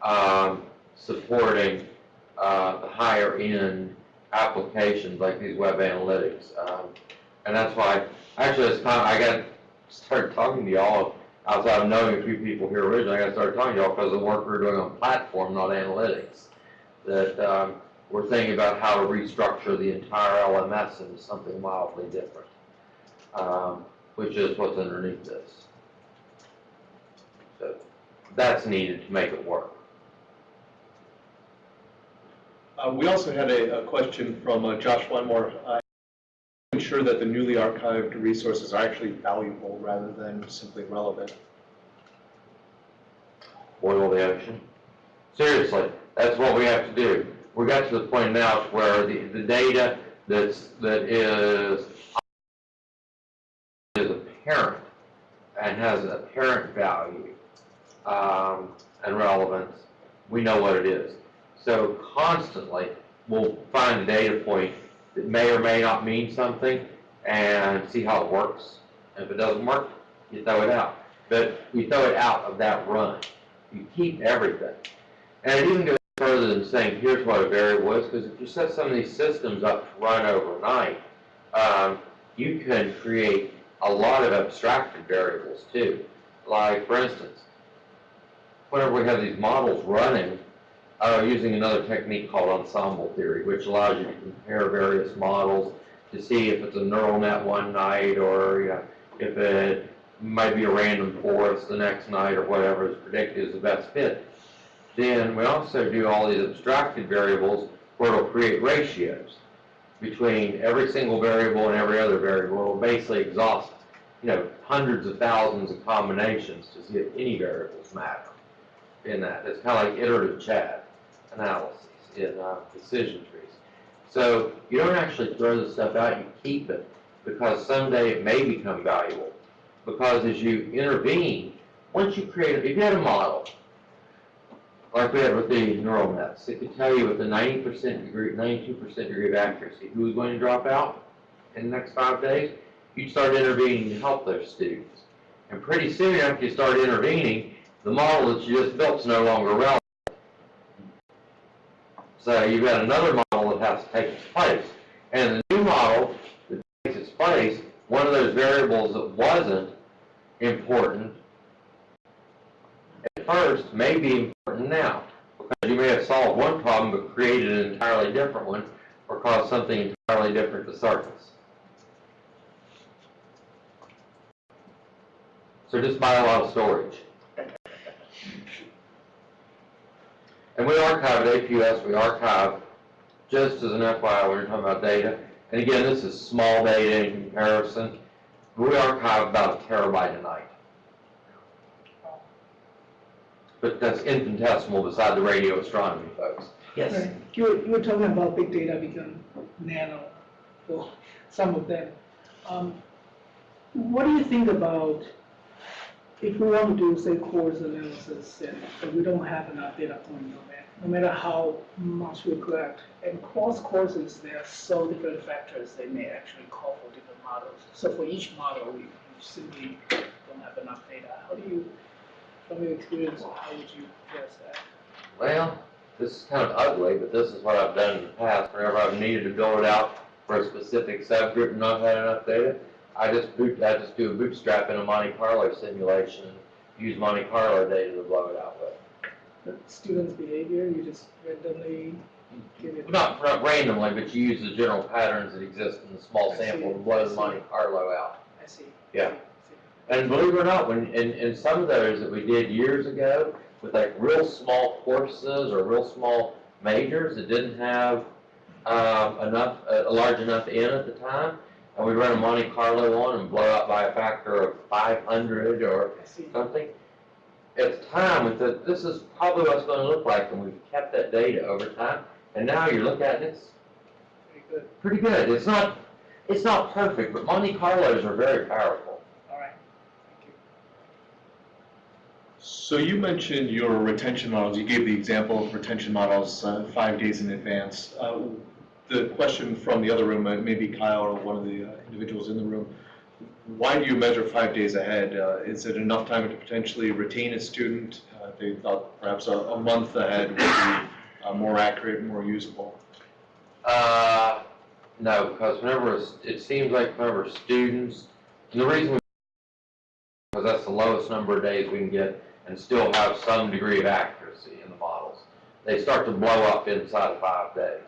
um, supporting, uh, the higher end applications like these web analytics. Um, and that's why, actually, it's of, I got, started talking to y'all outside of knowing a few people here originally, I got started talking to y'all because of the work we're doing on platform, not analytics. That, um, we're thinking about how to restructure the entire LMS into something wildly different. Um, which is what's underneath this. So, that's needed to make it work. Uh, We also had a, a question from uh, Josh Wenmore. uh, Ensure that the newly archived resources are actually valuable rather than simply relevant. boil the ocean. Seriously, that's what we have to do. We got to the point now where the, the data that's, that is, is apparent and has apparent value, um, and relevance, we know what it is. So constantly, we'll find a data point that may or may not mean something and see how it works. And if it doesn't work, you throw it out. But we throw it out of that run. You keep everything. And it even goes further than saying, here's what a variable is, because if you set some of these systems up to run overnight, um, you can create a lot of abstracted variables too. Like, for instance, whenever we have these models running, uh, using another technique called ensemble theory, which allows you to compare various models to see if it's a neural net one night or if it might be a random forest the next night or whatever is predicted is the best fit. Then we also do all these abstracted variables where it'll create ratios between every single variable and every other variable. It'll basically exhaust, you know, hundreds of thousands of combinations to see if any variables matter in that. It's kind of like iterative CHAID analysis in uh, decision trees. So you don't actually throw the stuff out, you keep it because someday it may become valuable. Because as you intervene, once you create, if you had a model, like we had with the neural nets, it could tell you with a 90% degree, 92% degree of accuracy who was going to drop out in the next five days. You'd start intervening to help those students. And pretty soon after you start intervening, the model that you just built is no longer relevant. You've got another model that has to take its place. And the new model that takes its place, one of those variables that wasn't important at first may be important now. Because you may have solved one problem but created an entirely different one or caused something entirely different to surface. So just buy a lot of storage. And we archive at APUS, we archive, just as an FYI, when you're talking about data, and again, this is small data in comparison, we archive about a terabyte a night. But that's infinitesimal beside the radio astronomy folks. Yes. Right. You were, you were talking about big data become nano for some of them. Um, What do you think about if we want to do, say, course analysis, and we don't have enough data point, no matter, no matter how much we collect, and cross courses, there are so different factors, they may actually call for different models. So for each model, we we simply don't have enough data. How do you, from your experience, how would you address that? Well, this is kind of ugly, but this is what I've done in the past. Whenever I've needed to build it out for a specific subgroup and not had enough data, I just boot, I just do a bootstrap in a Monte Carlo simulation use Monte Carlo data to blow it out with. The Students' behavior, you just randomly give it. Not, not randomly, but you use the general patterns that exist in the small I see, sample to blow the. Monte Carlo out. I see. Yeah. And believe it or not, when, in, in some of those that we did years ago, with like real small courses or real small majors that didn't have, um, enough, a a large enough N at the time, and we run a Monte Carlo on and blow out by a factor of five hundred or something. it's time, It's thought, this is probably what it's gonna look like, and we've kept that data over time, and now you look at it, it's Very good. pretty good. It's not, it's not perfect, but Monte Carlos are very powerful. All right. Thank you. So you mentioned your retention models, you gave the example of retention models uh, five days in advance. Uh, The question from the other room, uh, maybe Kyle or one of the uh, individuals in the room, why do you measure five days ahead? Uh, Is it enough time to potentially retain a student? Uh, They thought perhaps a, a month ahead would be uh, more accurate, more usable. Uh, no, because whenever, it seems like whenever students, and the reason, because that's the lowest number of days we can get and still have some degree of accuracy in the models, they start to blow up inside of five days.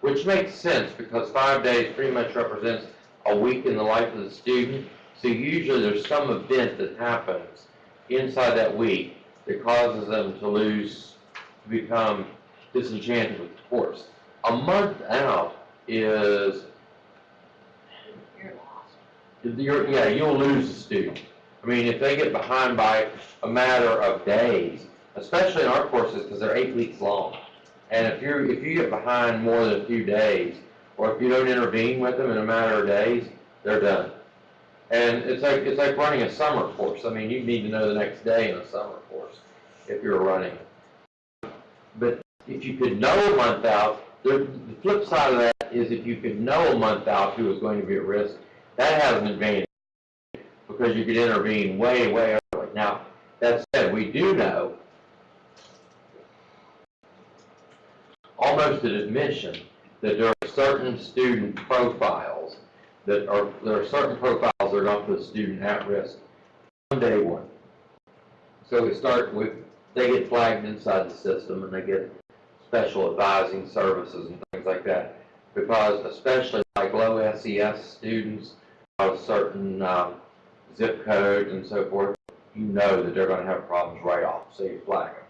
Which makes sense, because five days pretty much represents a week in the life of the student. So usually there's some event that happens inside that week that causes them to lose, to become disenchanted with the course. A month out is, You're lost. you're, yeah, you'll lose a student. I mean, if they get behind by a matter of days, especially in our courses, because they're eight weeks long. And if you're, if you get behind more than a few days, or if you don't intervene with them in a matter of days, they're done. And it's like, it's like running a summer course. I mean, you need to know the next day in a summer course if you're running. But if you could know a month out, the, the flip side of that is if you could know a month out who is going to be at risk, that has an advantage because you could intervene way, way early. Now, that said, we do know almost an admission that there are certain student profiles that are, there are certain profiles that are going to put a student at risk on day one. So we start with, they get flagged inside the system and they get special advising services and things like that. Because especially like low SES students of certain um, zip codes and so forth, you know that they're gonna have problems right off, so you flag them.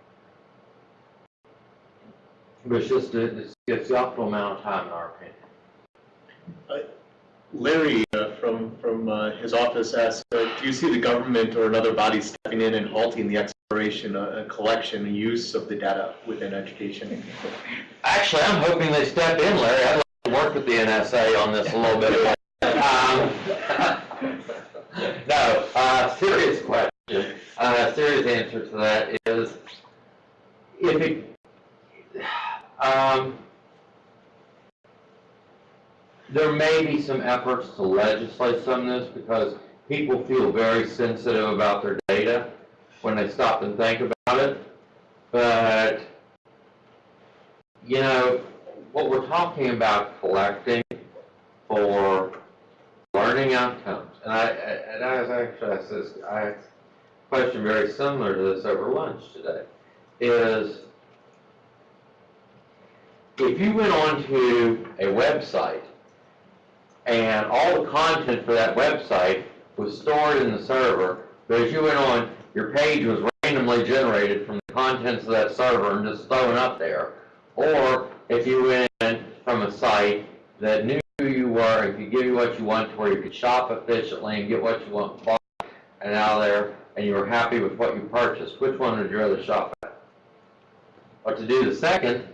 But it's just, it's, it's the optimal amount of time in our opinion. Larry uh, from, from uh, his office asked, uh, do you see the government or another body stepping in and halting the exploration, uh, collection, and use of the data within education? Actually, I'm hoping they step in, Larry. I'd like to work with the NSA on this a little bit. Um, No, uh, serious question, uh, serious answer to that is, if it, um, there may be some efforts to legislate some of this because people feel very sensitive about their data when they stop and think about it. But you know, what we're talking about collecting for learning outcomes, and I, and I was actually, asked this, I question very similar to this over lunch today, is if you went onto a website and all the content for that website was stored in the server, but as you went on, your page was randomly generated from the contents of that server and just thrown up there. Or if you went from a site that knew who you were and could give you what you want to where you could shop efficiently and get what you want bought and out of there, and you were happy with what you purchased, which one would you rather shop at? Or to do the second,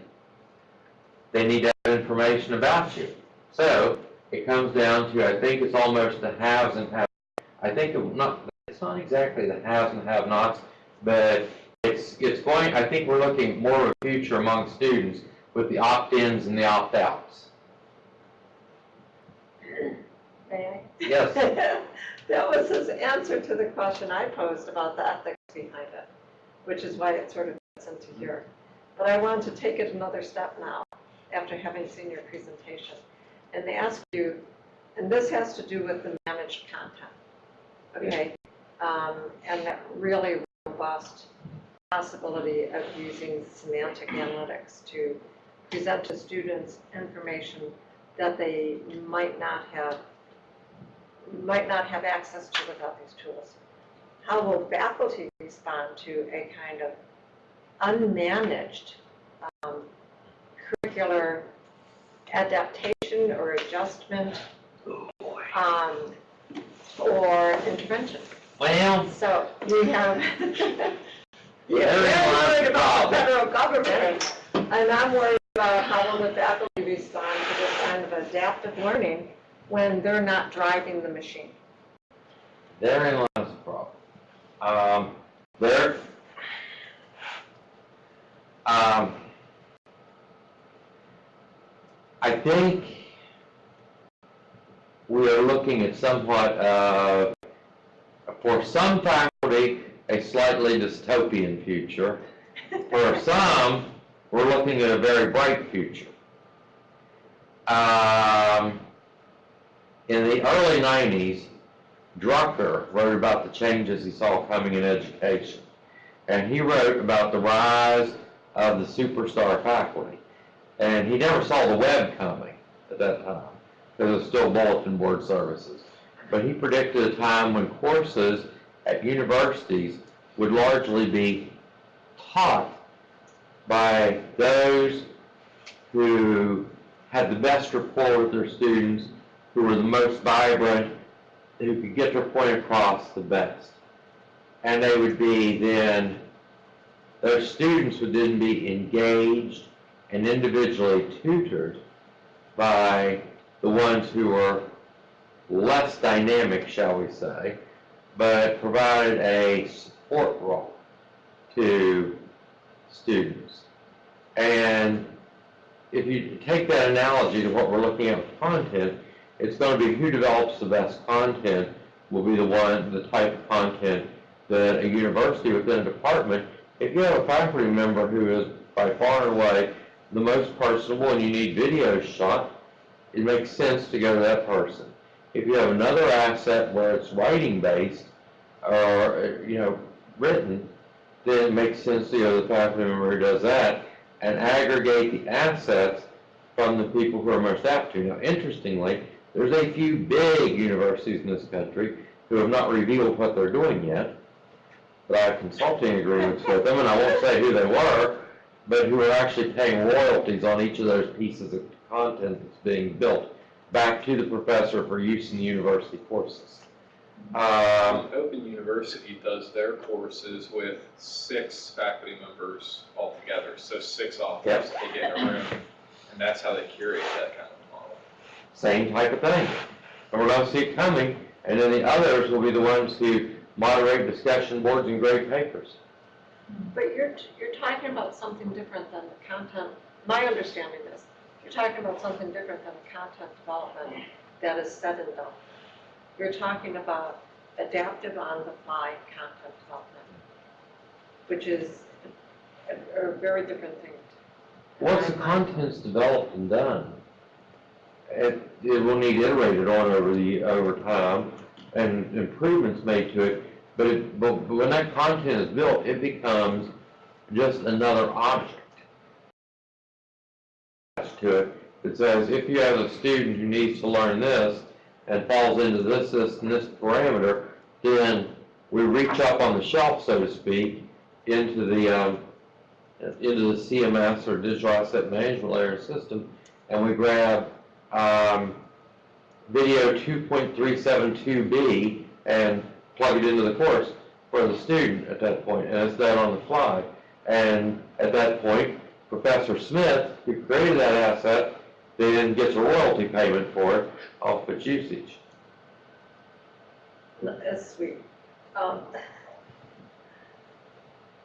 they need to have information about you. So, it comes down to, I think it's almost the haves and have, I think it not, it's not exactly the haves and have-nots, but it's, it's going, I think we're looking more of a future among students with the opt-ins and the opt-outs. May I? Yes. That was his answer to the question I posed about the ethics behind it, which is why it sort of fits into here. But I want to take it another step now, after having seen your presentation, and they ask you, and this has to do with the managed content, okay? Um, and that really robust possibility of using semantic analytics to present to students information that they might not have might not have access to without these tools. How will faculty respond to a kind of unmanaged um, curricular adaptation or adjustment um, or intervention? Well, So we have, you're Therein very lies worried about the federal government, and I'm worried about how will the faculty respond to this kind of adaptive learning when they're not driving the machine. Therein lies the problem. Um, there, um, I think we are looking at somewhat, uh, for some faculty, a slightly dystopian future. For some, we're looking at a very bright future. Um, in the early 90s, Drucker wrote about the changes he saw coming in education. And he wrote about the rise of the superstar faculty. And he never saw the web coming at that time, because it was still bulletin board services. But he predicted a time when courses at universities would largely be taught by those who had the best rapport with their students, who were the most vibrant, who could get their point across the best. And they would be then, those students would then be engaged and individually tutored by the ones who were less dynamic, shall we say, but provided a support role to students. And if you take that analogy to what we're looking at with content, it's going to be who develops the best content will be the one, the type of content that a university within a department, if you have a faculty member who is by far and away the most personable and you need videos shot, it makes sense to go to that person. If you have another asset where it's writing based or, you know, written, then it makes sense to go to the faculty member who does that and aggregate the assets from the people who are most apt to. Now, interestingly, there's a few big universities in this country who have not revealed what they're doing yet, but I have consulting agreements with them, and I won't say who they were, but who are actually paying royalties on each of those pieces of content that's being built back to the professor for use in the university courses. Um, Open University does their courses with six faculty members altogether, so six authors they get in a room, and that's how they curate that kind of model. same type of thing. And we're gonna see it coming, and then the others will be the ones who moderate discussion boards and grade papers. But you're, you're talking about something different than the content, my understanding is, you're talking about something different than the content development that is said and done. You're talking about adaptive on-the-fly content development, which is a, a very different thing. Once the content's developed and done, it, it will need iterated on over the, over time, and improvements made to it, but it, but when that content is built, it becomes just another object attached to it. It says, if you have a student who needs to learn this, and falls into this, this, and this parameter, then we reach up on the shelf, so to speak, into the, um, into the CMS or digital asset management layer system, and we grab, um, video two point three seven two B and plug it into the course for the student at that point, and it's done on the fly. And at that point, Professor Smith, who created that asset, then gets a royalty payment for it off its usage. That's sweet. Um,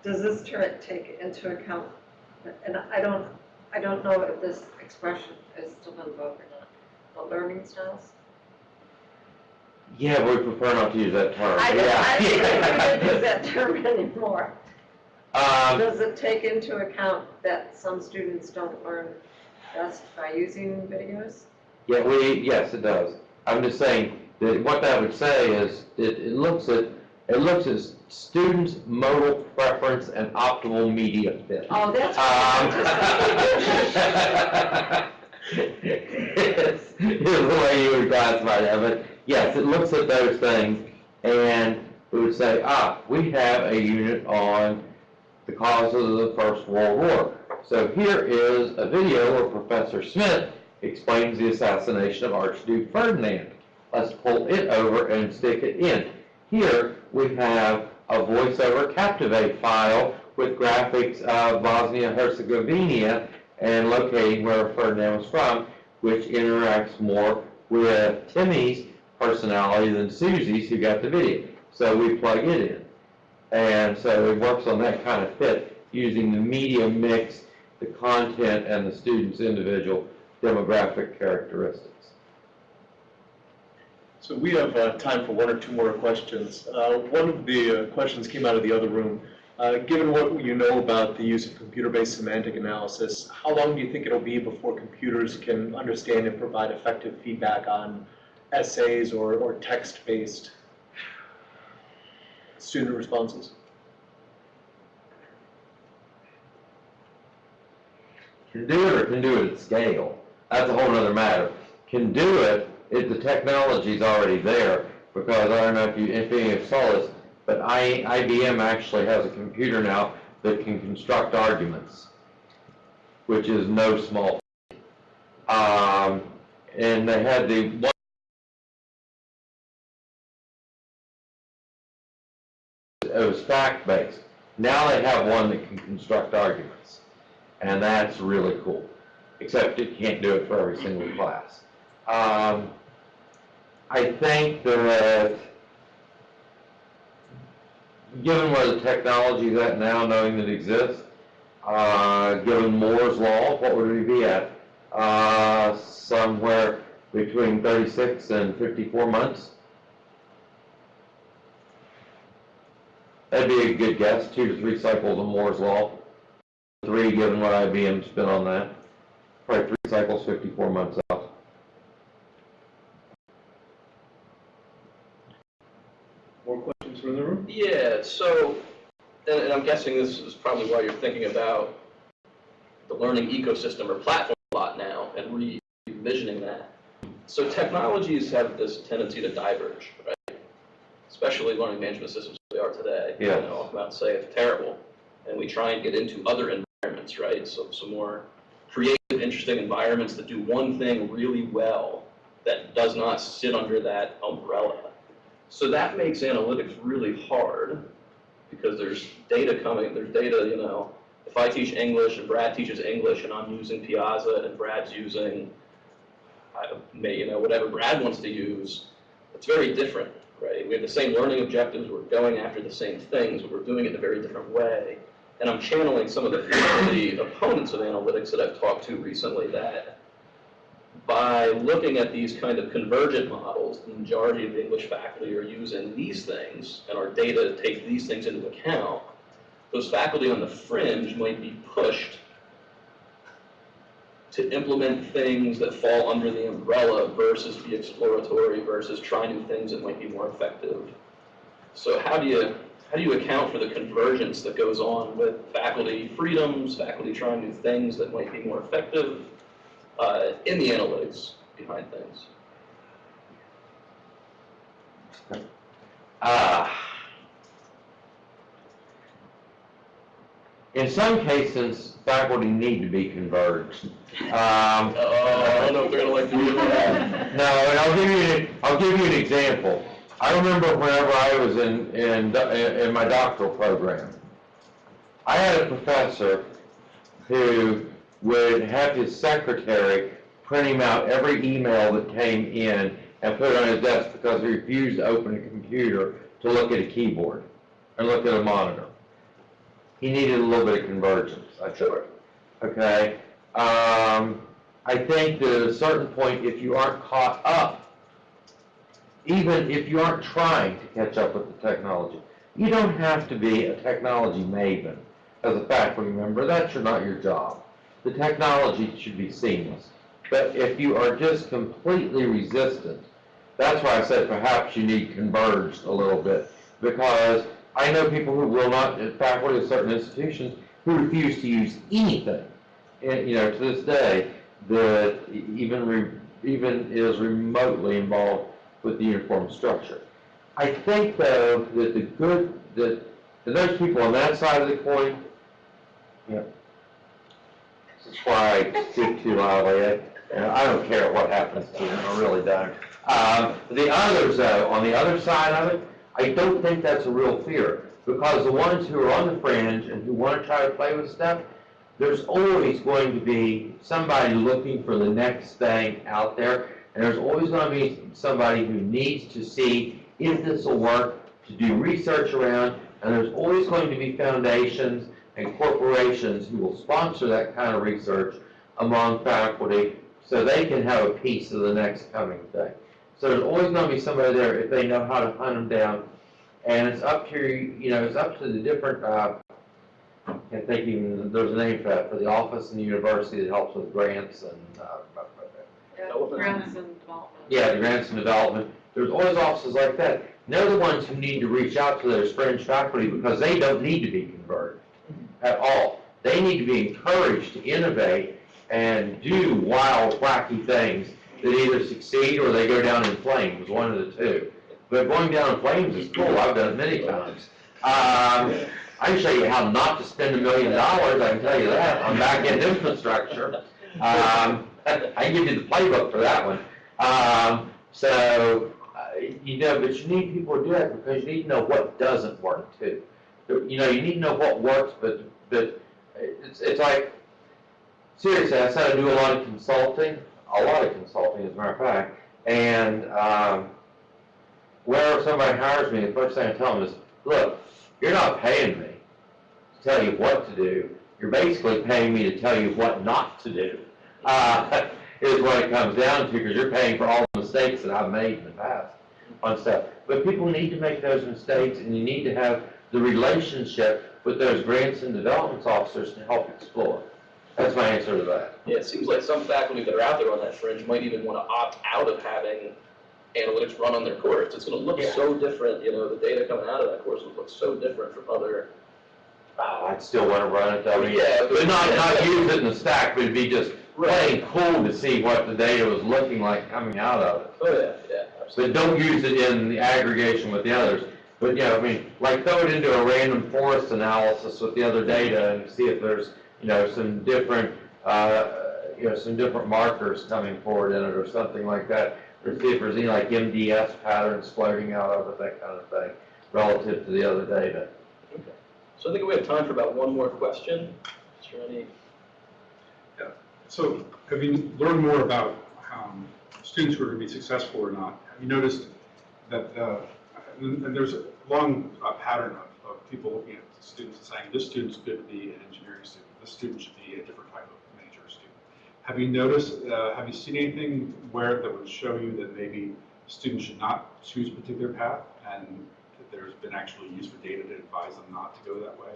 Does this turn, take into account, and I don't, I don't know if this expression is still in vogue or not, but learning styles? Yeah, we prefer not to use that term. I don't, I don't think we use that term anymore. Um, Does it take into account that some students don't learn best by using videos? Yeah, we, yes, it does. I'm just saying that what that would say is, it, it looks at, it looks at students' modal preference and optimal media fit. Oh, that's. Um, Here's here's the way you would classify that, but it looks at those things and it would say, ah, we have a unit on the causes of the First World War. So here is a video where Professor Smith explains the assassination of Archduke Ferdinand. Let's pull it over and stick it in. Here, we have a voiceover Captivate file with graphics of Bosnia-Herzegovina and locating where Ferdinand was from, which interacts more with Timmy's personality than Susie's who got the video. So we plug it in. And so it works on that kind of fit, using the media mix, the content, and the student's individual demographic characteristics. So we have uh, time for one or two more questions. Uh, One of the uh, questions came out of the other room. Uh, Given what you know about the use of computer-based semantic analysis, how long do you think it'll be before computers can understand and provide effective feedback on essays or or text-based student responses? Can do it or can do it at scale. That's a whole other matter. Can do it, if the technology's already there, because I don't know if you, if any of saw this, but I, IBM actually has a computer now that can construct arguments, which is no small. Um, and they had the it was fact-based. Now they have one that can construct arguments. And that's really cool, except it can't do it for every single class. Um, I think that, given where the technology is at now, knowing that it exists, uh, given Moore's law, what would we be at? Uh, somewhere between 36 and 54 months? That'd be a good guess, two to three cycles of Moore's law. Three, given what IBM spent on that. Probably three cycles, 54 months out. More questions from the room? Yeah, so, and, and I'm guessing this is probably why you're thinking about the learning ecosystem or platform a lot now and re-envisioning that. So technologies have this tendency to diverge, right? Especially learning management systems we are today. Yeah. You know, I'll come out and say it's terrible. And we try and get into other environments, right? So some more creative, interesting environments that do one thing really well that does not sit under that umbrella. So that makes analytics really hard because there's data coming, there's data, you know, if I teach English and Brad teaches English and I'm using Piazza and Brad's using, I may, you know, whatever Brad wants to use, it's very different, right? We have the same learning objectives, we're going after the same things, but we're doing it in a very different way. And I'm channeling some of the, the opponents of analytics that I've talked to recently that by looking at these kind of convergent models, the majority of the English faculty are using these things, and our data takes these things into account. Those faculty on the fringe might be pushed to implement things that fall under the umbrella versus be exploratory versus try new things that might be more effective. So how do you, how do you account for the convergence that goes on with faculty freedoms, faculty trying new things that might be more effective uh, in the analytics behind things? Ah. In some cases, faculty need to be converged. Um, Oh, I don't know if they're gonna like to hear that. No, and I'll give you, an- I'll give you an example. I remember whenever I was in, in, in my doctoral program, I had a professor who would have his secretary print him out every email that came in and put it on his desk because he refused to open a computer to look at a keyboard and look at a monitor. He needed a little bit of convergence, I think. Okay? Um, I think at a certain point, if you aren't caught up, even if you aren't trying to catch up with the technology, you don't have to be a technology maven as a faculty member. That's not your job. The technology should be seamless. But if you are just completely resistant, that's why I said perhaps you need converged a little bit. Because I know people who will not, faculty of certain institutions, who refuse to use anything, and, you know, to this day, that even, re- even is remotely involved with the uniform structure. I think though, that the good, that, that those people on that side of the coin, yeah. This is why I speak too loudly, I, and I don't care what happens to them, I really don't. Um, the others though, on the other side of it, I don't think that's a real fear, because the ones who are on the fringe and who want to try to play with stuff, there's always going to be somebody looking for the next thing out there, and there's always going to be somebody who needs to see if this will work, to do research around, and there's always going to be foundations and corporations who will sponsor that kind of research among faculty, so they can have a piece of the next coming thing. So there's always going to be somebody there if they know how to hunt them down, and it's up to, you know, it's up to the different, uh, I can't think even, there's a name for that, for the office and the university that helps with grants and, uh, Yeah, Grants and development. yeah, the grants and development. There's always offices like that. They're the ones who need to reach out to their fringe faculty because they don't need to be converted at all. They need to be encouraged to innovate and do wild, wacky things that either succeed or they go down in flames, one of the two. But going down in flames is cool. I've done it many times. Um, I can show you how not to spend a million dollars, I can tell you that, on back-end infrastructure. Um, I can give you the playbook for that one. Um, so, uh, you know, but you need people to do that because you need to know what doesn't work too. You know, you need to know what works, but, but it's, it's like, seriously, I said I do a lot of consulting, a lot of consulting as a matter of fact, and, um, whenever somebody hires me, the first thing I tell them is, look, you're not paying me to tell you what to do, you're basically paying me to tell you what not to do. Uh, is what it comes down to, because you're paying for all the mistakes that I've made in the past on stuff. But people need to make those mistakes, and you need to have the relationship with those grants and development officers to help explore. That's my answer to that. Yeah, it seems like some faculty that are out there on that fringe might even want to opt out of having analytics run on their course. It's going to look Yeah. so different, you know, the data coming out of that course would look so different from other. Oh, I'd still want to run it, though. Yeah, but- But not, not use it in the stack, but it'd be just plain cool to see what the data was looking like coming out of it. Oh, yeah, yeah, absolutely. But don't use it in the aggregation with the others. But, yeah, I mean, like throw it into a random forest analysis with the other data and see if there's, you know, some different, uh, you know, some different markers coming forward in it or something like that. Or see if there's any like MDS patterns floating out of it, that kind of thing, relative to the other data. Okay. So I think we have time for about one more question. Is there any? Yeah. So have you learned more about um, students who are going to be successful or not? Have you noticed that, uh, and and there's a long uh, pattern of, of people looking at students and saying, this student's good to be an engineering student, should be a different type of major student. Have you noticed, uh, have you seen anything where that would show you that maybe students should not choose a particular path and there's been actually use for data to advise them not to go that way?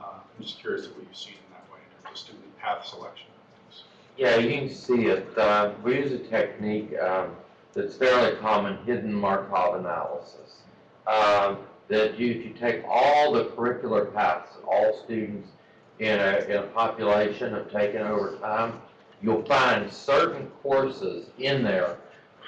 Uh, I'm just curious what you've seen in that way in terms of student path selection. Yeah, you can see it. Uh, we use a technique um, that's fairly common, hidden Markov analysis. Um, that you, if you take all the curricular paths that all students in a, in a population have taken over time, you'll find certain courses in there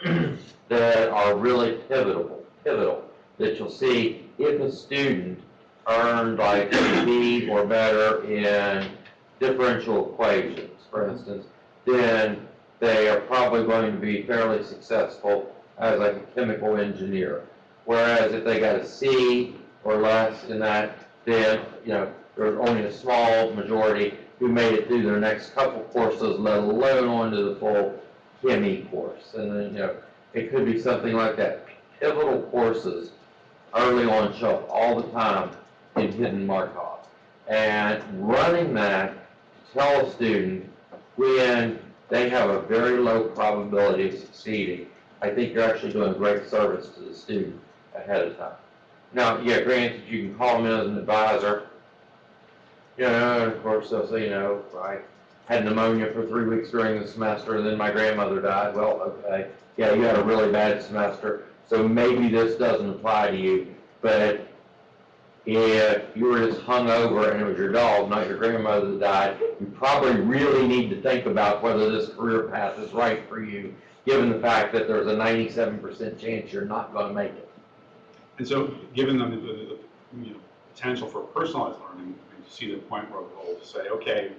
that are really pivotal, pivotal, that you'll see if a student earned like a B or better in differential equations, for mm-hmm. instance, then they are probably going to be fairly successful as like a chemical engineer. Whereas if they got a C or less in that, then, you know, there's only a small majority who made it through their next couple courses, let alone onto the full CHEME course. And then, you know, it could be something like that. Pivotal courses early on show up all the time in hidden Markov. And running that tell a student when they have a very low probability of succeeding, I think you're actually doing great service to the student ahead of time. Now, yeah, granted, you can call them in as an advisor. You know, of course, they'll say, you know, I had pneumonia for three weeks during the semester, and then my grandmother died. Well, okay, yeah, you had a really bad semester, so maybe this doesn't apply to you. But if you were just hung over and it was your dog, not your grandmother that died, you probably really need to think about whether this career path is right for you, given the fact that there's a ninety-seven percent chance you're not gonna make it. And so, given the, the, the, you know, potential for personalized learning, to see the point where we'll say, okay,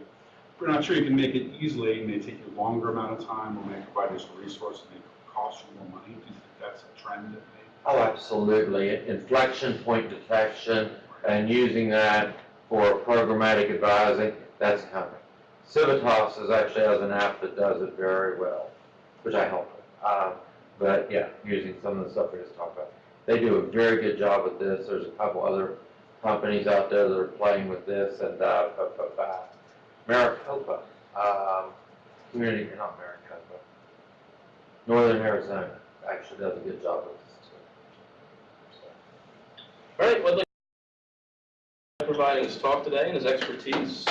we're not sure you can make it easily, it may take you a longer amount of time, or may provide additional resources, may cost you more money, do you think that's a trend that may? Oh, absolutely. Inflection point detection and using that for programmatic advising, that's coming. Civitas is actually has an app that does it very well, which I help with. Uh, But yeah, using some of the stuff we just talked about. They do a very good job with this. There's a couple other companies out there that are playing with this and, uh, but, but, uh, Maricopa, um, community, not Maricopa, Northern Arizona actually does a good job with this too. All right, well, like providing his talk today and his expertise.